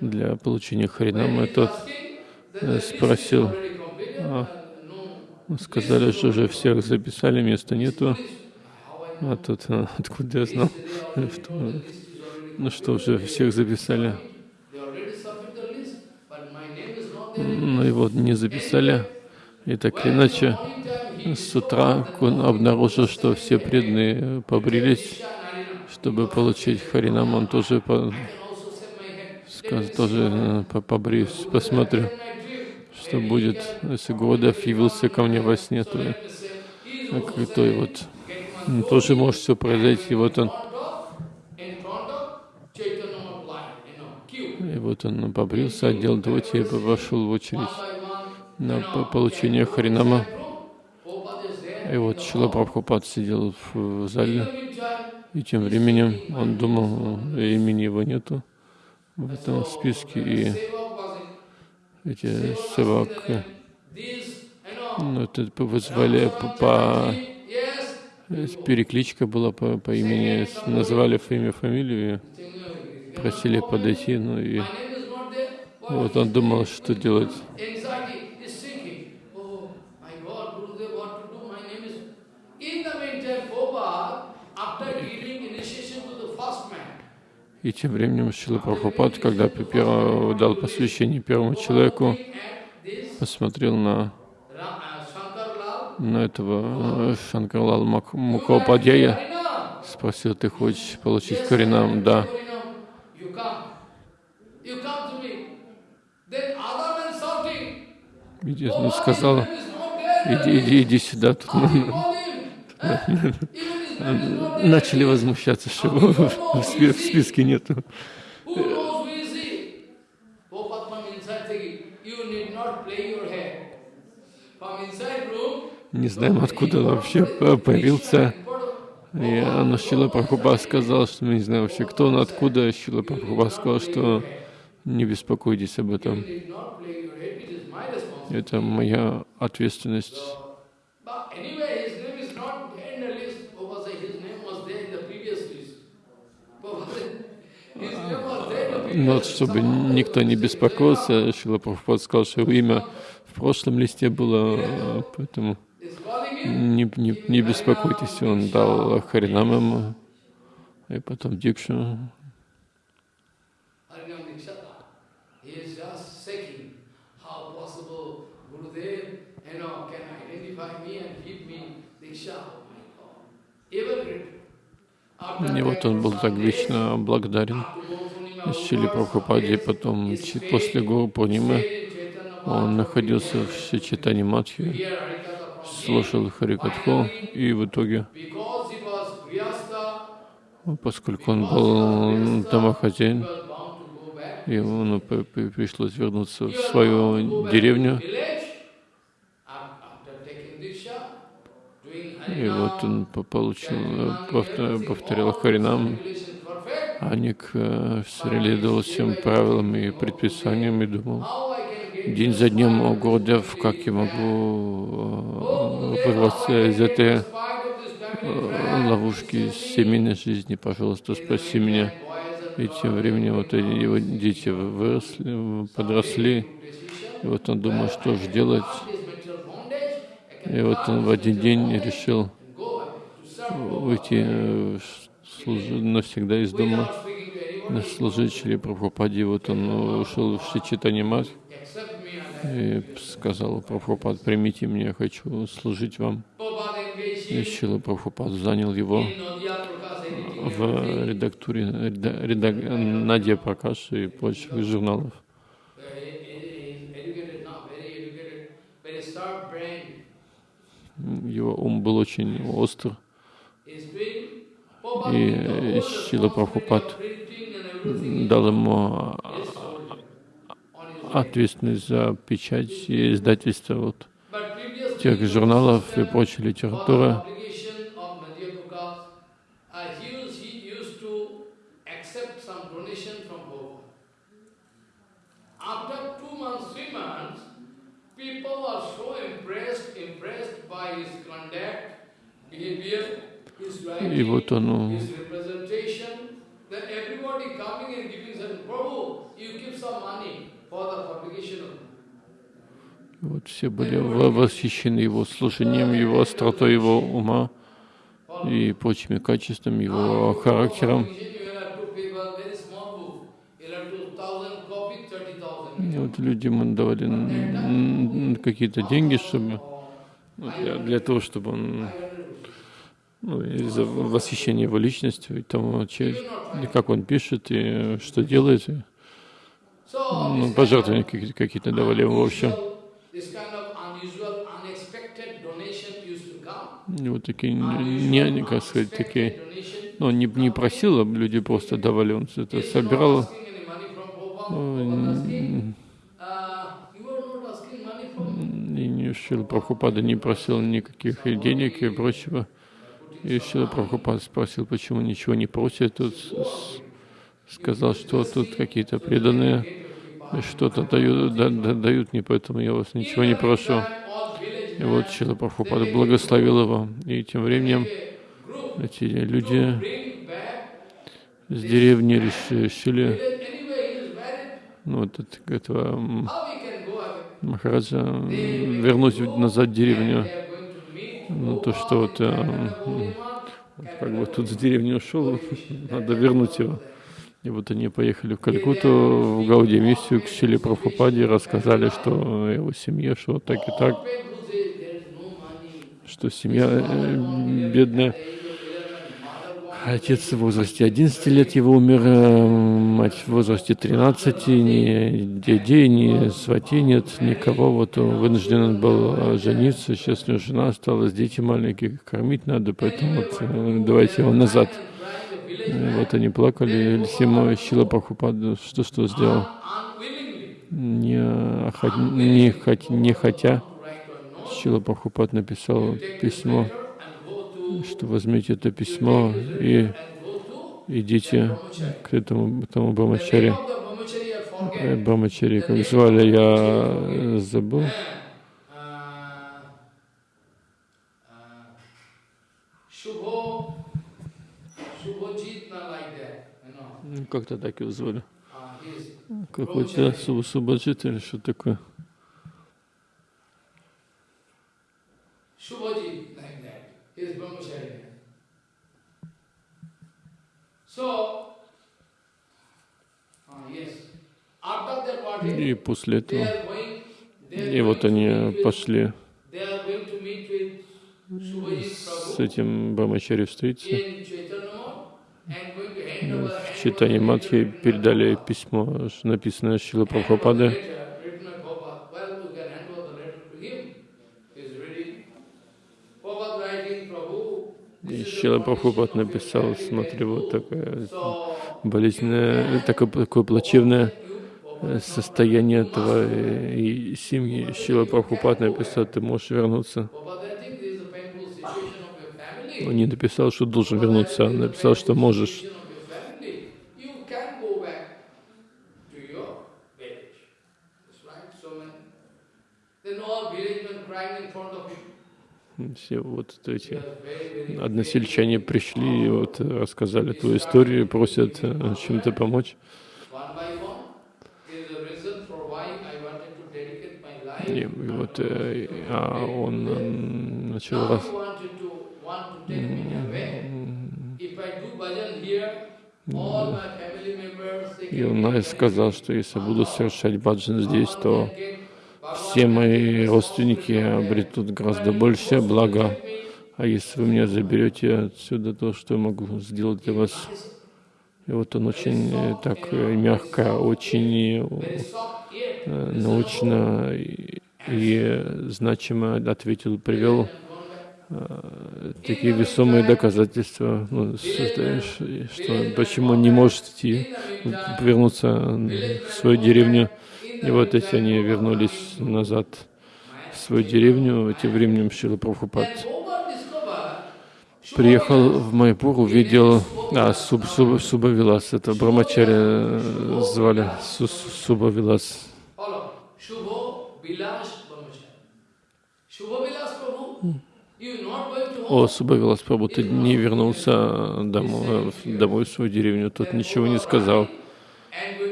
для получения Харинамы. Тот э, спросил, а, сказали, что уже всех записали, места нету. А тут откуда я знал, что, ну что уже всех записали. Ну и вот не записали. И так или иначе, с утра он обнаружил, что все преданные побрились, чтобы получить Харинам. Он тоже, по, сказ- тоже э, по- побреюсь, посмотрю, что будет. Если Гурдев явился ко мне во сне, то, как- то и вот тоже может все произойти. Вот он, и вот он побрился, одел дхоти и вошел в очередь на по- получение Харинама. И вот Шила Прабхупад сидел в, в зале, и тем временем он думал, э, имени его нету в этом списке, и эти севак, э, ну, это вызвали по, по- э, перекличка была по, по имени, ф- имя, фамилию, просили подойти, ну и вот он думал, что делать. Anxiety is sinking. Oh my God, Gurudev, what to do? My name is. In the meantime, Prabhupada, after giving initiation to the first man, И тем временем Шила Прабхупад, когда п- перво- дал посвящение первому человеку, посмотрел на, на этого э, Шанкарлал Мукхопадьяя, спросил, ты хочешь получить Харинам? Да. Иди, ну, сказал, иди, иди, иди сюда. Тут, начали возмущаться, что в, спи- в списке нету. Не знаем, откуда вообще по- появился. И но Шила Прабхупад сказал, что мы не знаем вообще, кто он, откуда. Шила Прабхупад сказал, что не беспокойтесь об этом. Это моя ответственность. But anyway, his name is not there in the list. Prabhupada said his name was there in the previous list. Prabhupada said, his name was there in the previous Но чтобы никто не беспокоился, Шила Прабхупад сказал, что его имя в прошлом листе было, поэтому не, не, не беспокойтесь. Он дал Харинам ему, и потом Дикшу. И вот он был так вечно благодарен Шили Прабхупаде, потом после Гуру Пурнимы он находился в Шичитане Матхи, слушал Харикатху, и в итоге, поскольку он был домохозяин, ему пришлось вернуться в свою деревню, и вот он по- получил, повтор- повторял Харинам, perfect. Аник э, следовал всем правилам и предписаниям и думал, день за днем, о Гурдев, как я могу э, вырваться из этой э, ловушки семейной жизни, пожалуйста, спаси меня. И тем временем вот его дети выросли, подросли, и вот он думал, что же делать. И вот он в один день решил уйти навсегда из дома, служить Шри Прабхупаде. Вот он ушел в Шичитани Мат и сказал, Прабхупад, примите меня, я хочу служить вам. И Шила Прабхупад занял его в редактуре реда- Надя Пракаш и прочих журналов. Его ум был очень остр. И responsibility Прабхупад дал ему ответственность за печать и издательство вот, тех журналов и прочей литературы. uh, И вот он Вот все были восхищены его служением, его остротой его ума и прочими качествами, его характером. И вот людям давали какие-то деньги, чтобы ну, для, для того, чтобы он ну, из-за восхищения его личностью и тому, как он пишет и что делает. Ну, пожертвования какие-то, давали ему, в общем. И вот такие, не, как сказать, такие, ну, не, не просил, а люди просто давали, он это собирал. И не Шила Прабхупада не просил никаких денег и прочего. И Шила Прабхупада спросил, почему ничего не просит. Тут сказал, что тут какие-то преданные что-то дают, да- да- дают мне, поэтому я вас ничего не прошу. И вот Шила Прабхупада благословил его. И тем временем эти люди с деревни реш- решили, ну, вот это, этого Махараджа вернуть назад в деревню. Ну, то, что вот, э, как бы тут с деревни ушел, надо вернуть его. И вот они поехали в Калькутту, в Гауди миссию к Шиле Прабхупаде, рассказали, что его семье, что так и так, что семья э, бедная. Отец в возрасте 11 лет его умер, э, мать в возрасте 13, ни дядей, ни свати нет, никого. Вот он вынужден был э, жениться, сейчас у него жена осталась, дети маленькие, кормить надо, поэтому вот э, давайте его назад. И вот они плакали, Сима Шила Прабхупада, что что сделал? Не, охот- не, не хотя, Шила Прабхупад написал письмо, что возьмите это письмо и идите к этому, этому Брамачаре. Э, Брамачари, как звали, я забыл. Ну, Как-то так его звали. Какой-то Су- Субаджит или что такое. И после этого, и вот они пошли с этим Брамачари встретиться. В читании Матхи передали письмо, написанное Шила Прабхупады. Written by Prabhupada. Well, you can hand over the letter to him. He's ready. Prabhupada writing, Prabhu, И this is the Шила Прабхупад написал, смотри, вот такое болезненное, такое, такое плачевное э, состояние твоей семьи. Шила Прабхупад написал, ты можешь вернуться. Он не написал, что должен вернуться, он написал, что можешь. Situation of your family. You can go back to your village. That's right. So many. Then all village men crying in front of him. Все вот эти односельчане пришли и вот рассказали твою историю, просят э, чем-то помочь. И, вот э, а он начал раз, и он э, сказал, что если буду совершать баджан здесь, то все мои родственники обретут гораздо большее благо. А если вы меня заберете отсюда, то что я могу сделать для вас? И вот он очень э, так э, мягко, очень э, научно и, значимо ответил, привел такие весомые доказательства, ну, что почему он не может идти, вернуться в свою деревню. И вот эти они вернулись назад в свою деревню. Тем временем Шила Прабхупад приехал в Майпур, увидел а, Суб, Суб, Субавилас, это Брамачаря э, звали Су- Су- Субавилас. О. Субавилас Прабhu, ты не вернулся домой, домой в свою деревню, тот ничего не сказал.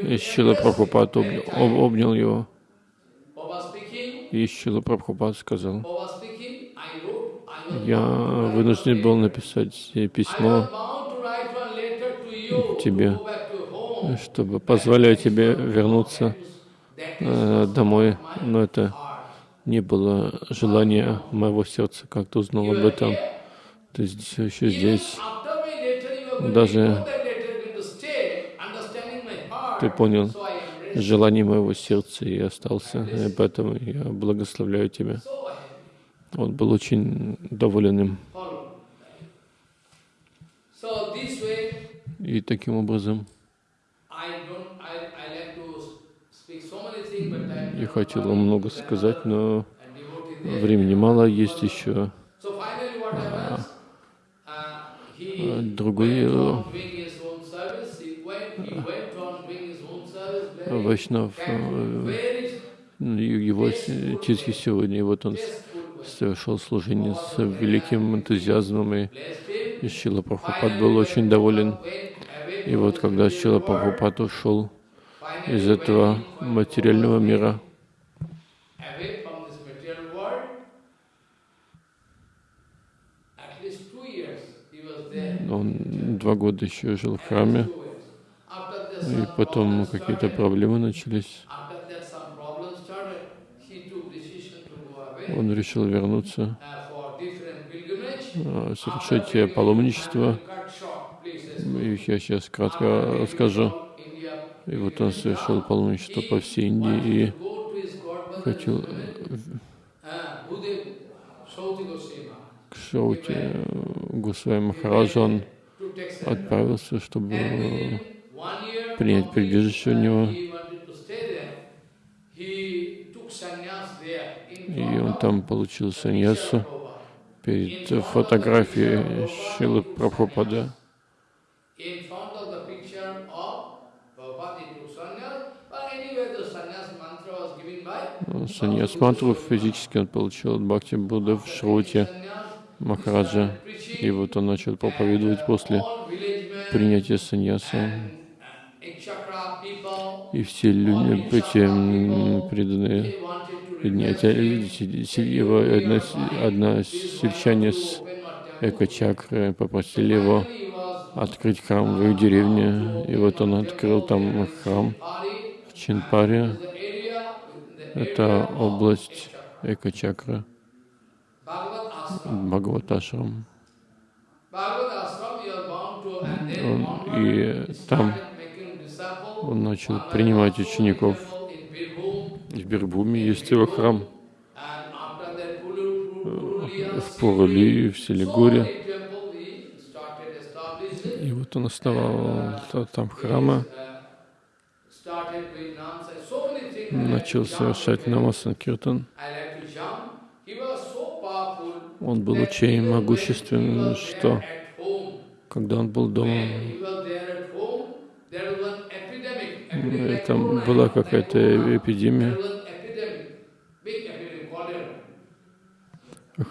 And going И to Шила embrace Прабхупад обнял, об- обнял его. Baba speaking, И Шила Прабхупад сказал, я вынужден был написать письмо тебе, чтобы позволяя тебе вернуться э, домой, но это не было желания моего сердца, как ты узнал об этом. Ты здесь, еще здесь. Даже ignore that letter, going to stay, understanding my heart. Ты понял желание моего сердца и остался, и поэтому я благословляю тебя. Он был очень доволен им. И таким образом я хотел много сказать, но времени мало, есть еще А, другой, Вайшнав, э, его титхи сегодня, и вот он совершал служение с великим энтузиазмом, и Шила Прабхупад был очень доволен. И вот когда Шила Прабхупад ушел из этого материального мира, он два года еще жил в храме, Two years. After that, и потом какие-то проблемы начались. Он решил вернуться, uh, а, pilgrimage, паломничество. И я сейчас кратко расскажу. И вот он совершил паломничество по всей Индии и хотел uh, к Шауте Гусвай surrender. отправился, чтобы Принять прибежище у uh, него. И он там получил саньясу перед фотографией Шилы Прабхупада. Саньяс мантру физически он получил от Бхакти Будды в Шруте. Махараджа. И вот он начал проповедовать после принятия саньяса. and uh, Ikshakra people, И все люди, эти преданные видите, его одна, одна сельчане с эко-чакры попросили его открыть храм в их деревне. И вот он открыл там храм в Чинпаре. Это область эко-чакры. Бхагаваташрам. И там. Он начал принимать учеников. В Бирбуме есть его храм, в Пурали, в Селигуре. И вот он основал та- там храмы, Uh, начал совершать намасан киртан. Он был очень могущественным, что когда он был дома, там была какая-то эпидемия,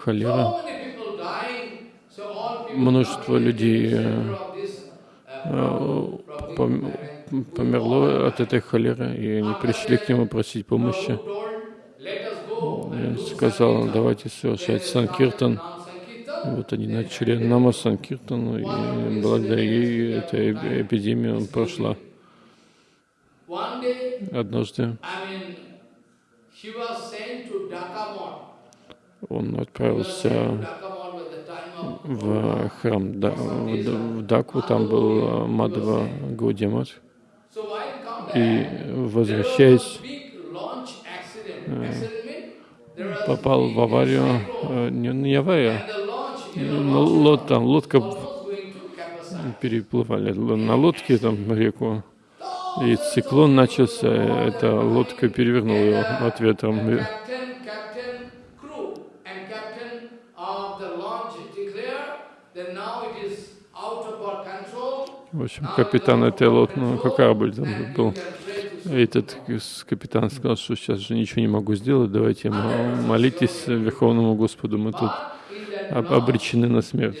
холера. Множество людей, э, problem. померло от этой холеры, и они пришли к нему просить помощи. Prabhu told, "Let us go сказал, давайте совершать санкиртан. Вот они начали нама санкиртану, и благодаря ей эта эпидемия прошла. Однажды он отправился в храм в Дакву, там был Мадхава Гаудимат. И возвращаясь, попал в аварию, не, не аварию, но лод, там лодка переплывали на лодке там реку, и циклон начался, эта лодка перевернула его от ветра. В общем, капитан этой лодки, ну, корабль там был. Этот капитан сказал, что сейчас же ничего не могу сделать, давайте молитесь Верховному Господу, мы тут обречены на смерть.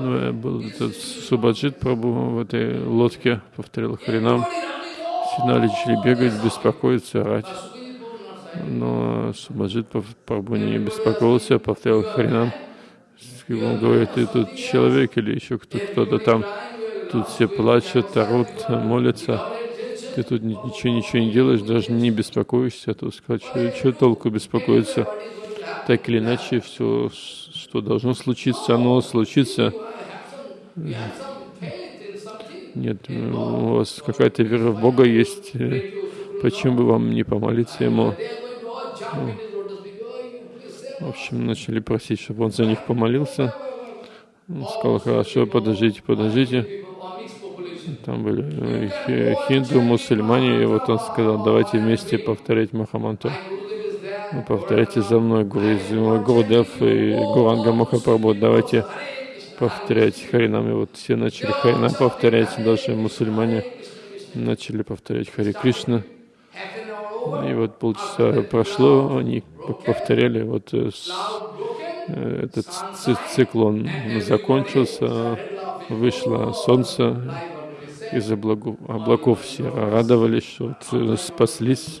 Ну, был этот Субаджит Прабу в этой лодке, повторил Харинам. Все начали бегать, беспокоиться, орать. Но Субаджит Прабу не беспокоился, повторил Харинам. Он говорит, ты тут человек или еще кто-то там. Тут все плачут, орут, молятся. Ты тут ничего, ничего не делаешь, даже не беспокоишься. Тут сказать, что, что толку беспокоиться? Так или иначе, все, что должно случиться, оно случится. Нет, у вас какая-то вера в Бога есть. Почему бы вам не помолиться Ему? В общем, начали просить, чтобы он за них помолился. Он сказал, хорошо, подождите, подождите. Там были э, хинду, мусульмане, и вот он сказал, давайте вместе повторять Махамантру. Повторяйте за мной, Гуру, Гурудев и Гуранга Махапрабху, давайте повторять Харинам. И вот все начали Харинам повторять, даже мусульмане начали повторять Хари Кришна. И вот полчаса прошло, они повторяли, вот э, э, этот циклон закончился, вышло солнце, из облаков, облаков все радовались, что вот спаслись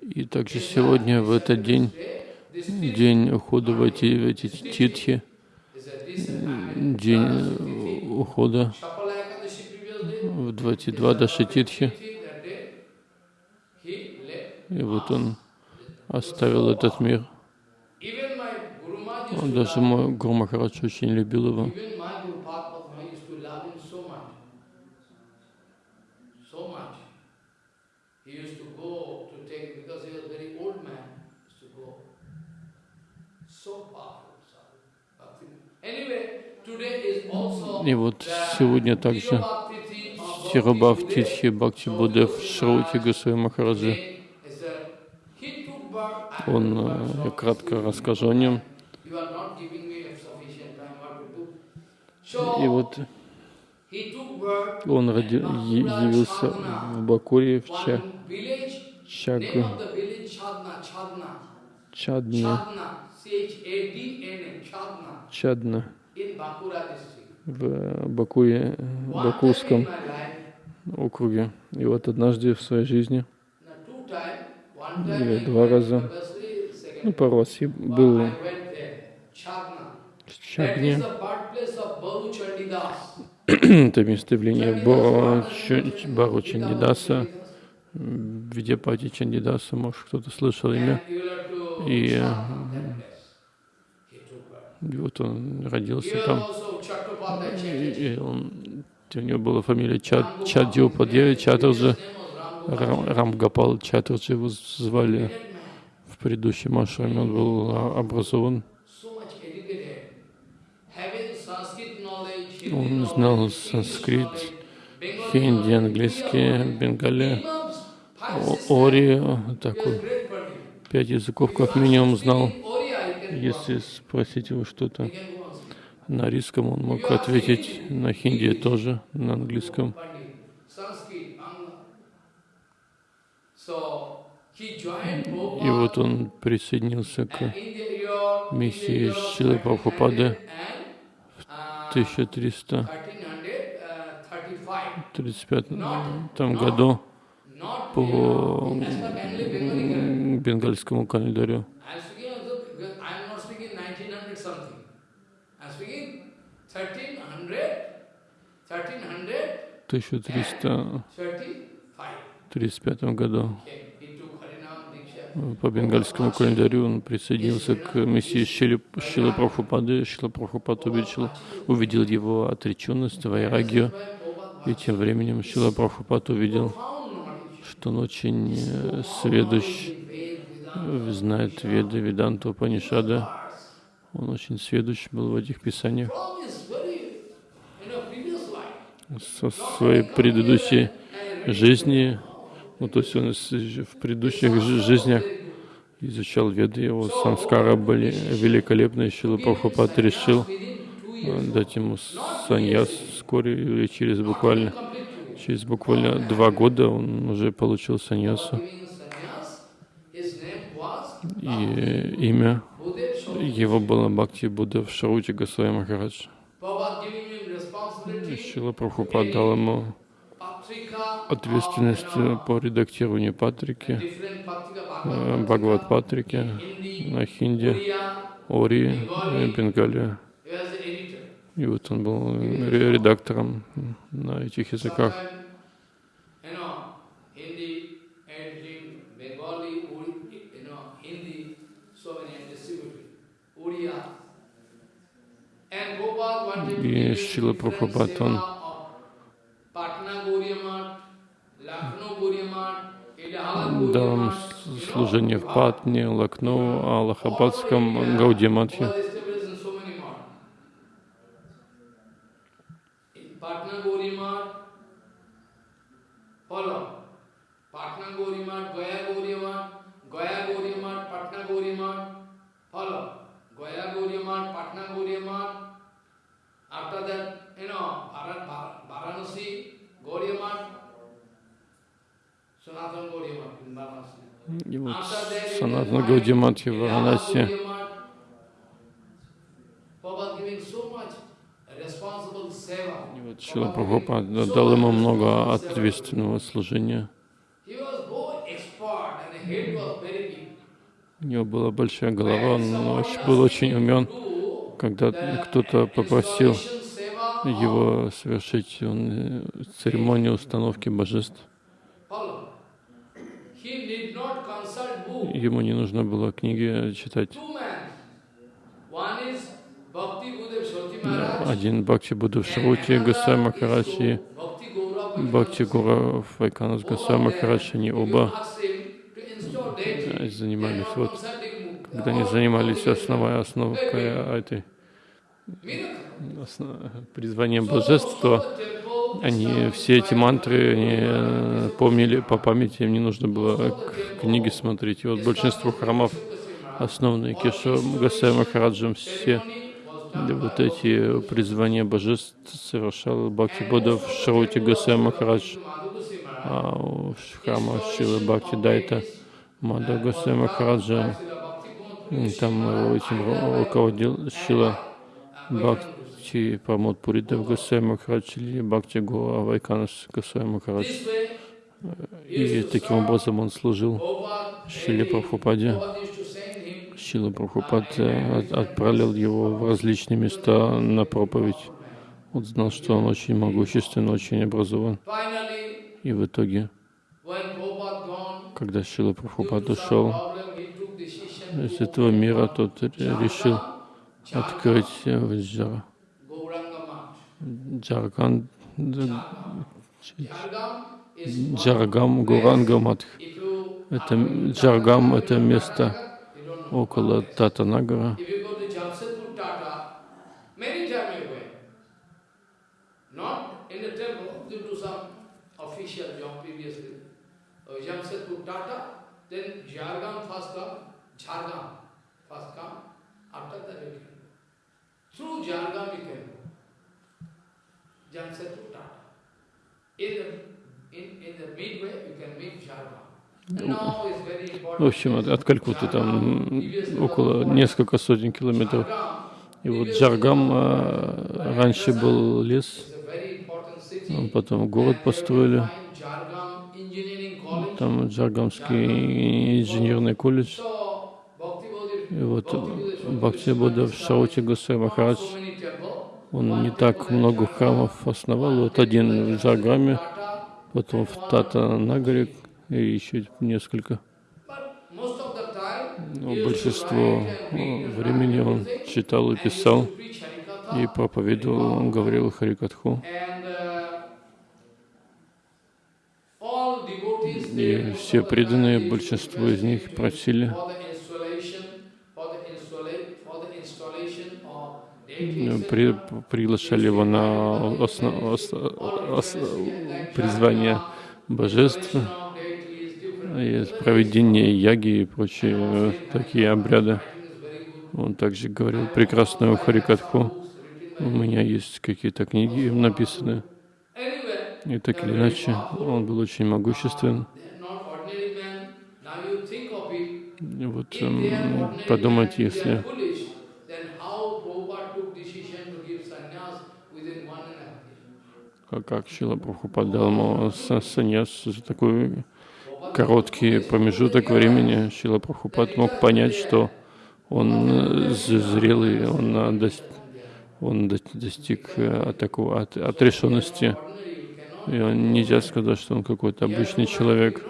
И также сегодня, в этот день, день ухода в эти, в эти титхи, день ухода в 22 Даши Титхи. И вот он оставил этот мир. Он, даже мой Гуру Махарадж очень любил его. И вот сегодня также Тирабав Титхи Бхакти Будев Шрути Гусей Махараджи. Он, э, я кратко расскажу о нем. И вот он роди, явился в Бакуре, в Ча, Чаг, Чадне, Чадна, в Бакуе, Бакурском округе. И вот однажды в своей жизни, или два раза, ну, раз я был в Чагне. Это место явления Бару Чандидаса, Видяпати Чандидаса, может кто-то слышал имя. И и вот он родился там. И он, у него была фамилия Чад, Чадьопадья, Чатурджи, Рам, Рамгапал Чатурджи его звали. В предыдущем ашраме. Он был образован. Он знал санскрит, хинди, английский, бенгали, ори, такой, пять языков как минимум знал. Если спросить его что-то на русском, он мог ответить на хинди тоже, на английском. И вот он присоединился к миссии Шилы Прабхупады 1335 году по бенгальскому календарю. 1335 году по бенгальскому календарю он присоединился к миссии Шили, Шила Прабхупады. Шила Прабхупад увидел, увидел его отреченность, вайрагию, и тем временем Шила Прабхупад увидел, что он очень э, сведущ, знает Веды, Веданту, Панишада. Он очень сведущ был в этих писаниях. Со своей предыдущей жизни ну, то есть он в предыдущих жизнях изучал веды, его санскара были великолепные. Шила Прабхупад решил э, дать ему саньяс вскоре или через буквально через буквально два года он уже получил саньясу. И имя его было Бхакти Будда в Шарути Госвами Махарадж. Шила Прабхупад дал ему ответственность по редактированию Патрики, э, Бхагават Патрики на хинди, Ори, Бенгалия. И вот он был редактором на этих языках. И Шила Прабхупад, он дал служение в Патне, Лакноу, Аллахабадском, Гаудиматхе. After и вот Санатна Гаудиматхи в Варанаси. И вот Шила Прабхупад дал ему много ответственного служения. У него была большая голова, он был очень умен. Когда кто-то попросил его совершить он, э, церемонию установки божеств, Ему не нужно было книги читать. Один Бхакти Будда в Шрути, Гасай Махарадж и Бхакти Гура Файканас Гасай Махарадж, они оба занимались, вот, когда они занимались основой, основкой этой основ, призванием божеств, то они все эти мантры они э, помнили по памяти, им не нужно было книги смотреть. И вот большинство храмов, основанные Кешо Гасай Махараджем, все вот эти призвания божеств совершал Бхакти Бодда в Шарути Гасай Махарадж, а в храма Шилы Бхакти Дайта Мада Гасай Махараджа, там этим руководил Шила Бхакти Бхакти Прамод Пуритав Госвами Махарадж или Бхакти Гуа Вайканас Госвами Махарадж. И таким образом он служил Шиле Прабхупаде. Шила Прабхупад э, отправил его в различные места на проповедь. Он знал, что он очень могуществен, очень образован. И в итоге, когда Шила Прабхупад ушел из этого мира, тот решил открыть в Джара Джарган, Джаргам Гурангаматх. Это Джаргам это место около Татанагара. in a temple, they do some official job previously. So Jamshedpur Tata, then Jhargam first come, Jhargam first come, after that you can go. Through Jhargam you can go. В общем, от, от Калькутты там около несколько сотен километров. И вот Джаргам э, раньше был лес, а потом город построили. Там Джаргамский инженерный колледж. И вот Бхакти Будда в Шаути Гусей Махарадж, он не так много храмов основал. Вот один в Джаргаме, потом в Тата Нагаре и еще несколько. Но большинство э, времени он читал и писал, и проповедовал, он говорил Харикатху. И все преданные, большинство из них просили при, приглашали его на осно- ос- ос- призвание божеств, и проведение яги и прочие э, такие обряды. Он также говорил прекрасную Харикатху. У меня есть какие-то книги написаны. И так или иначе, он был очень могуществен. И вот эм, подумать, если как, Шила Прабхупад дал ему са- саньяс за такой короткий промежуток времени, Шила Прабхупад мог понять, что он э, зрелый, он, э, дос- он до- достиг э, такого от, отрешенности. И он, нельзя сказать, что он какой-то обычный человек.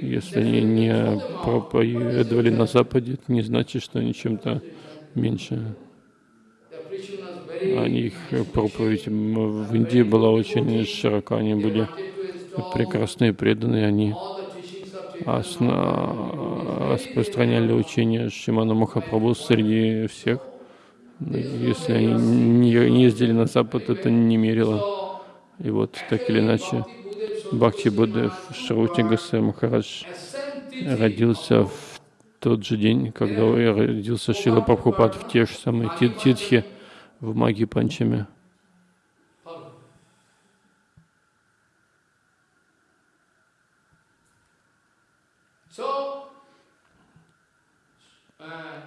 Если они не проповедовали на Западе, это не значит, что они чем-то меньше. Они, их проповедь в Индии была очень широка, они были прекрасные, преданные, они осна- распространяли учение Шимана Махапрабху среди всех. Если они не ездили на Запад, это не мерило. И вот так или иначе, Бхакти Будда Шрути Гасе Махарадж родился в тот же день, когда родился Шила Прабхупад в те же самые ти- титхи в Маги Панчами. Uh,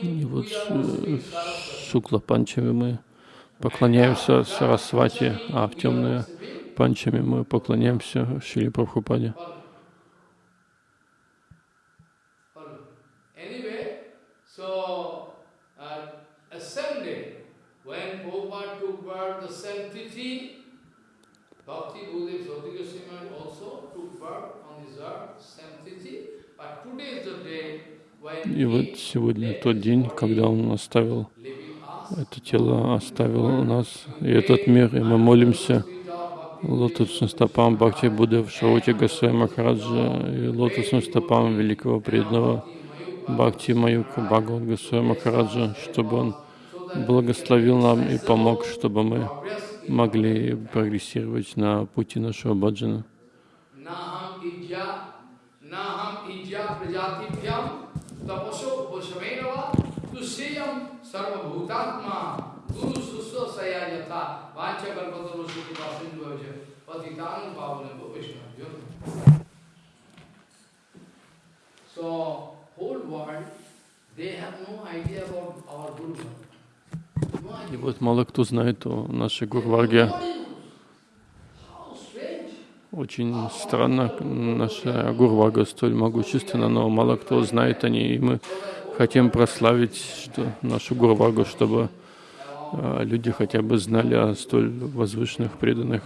И вот are э. Шукла Панчами мы поклоняемся Сарасвати, а в темные Панчами мы поклоняемся Шили Прабхупаде. И вот сегодня тот день, когда Он оставил это тело, оставил нас и этот мир, и мы молимся лотосным стопам Бхакти Будды в Шаути Гасвай Махараджа и лотосным стопам великого преданного Бхакти Маюка Бхагават Гасвай Махараджа, чтобы он благословил нам и помог, чтобы мы могли прогрессировать на пути нашего баджана. So, whole world, they have no idea about our Guru. И вот мало кто знает о нашей Гурварге. Очень странно, наша Гурвага столь могущественна, но мало кто знает о ней, и мы хотим прославить что, нашу Гурвагу, чтобы э, люди хотя бы знали о столь возвышенных преданных.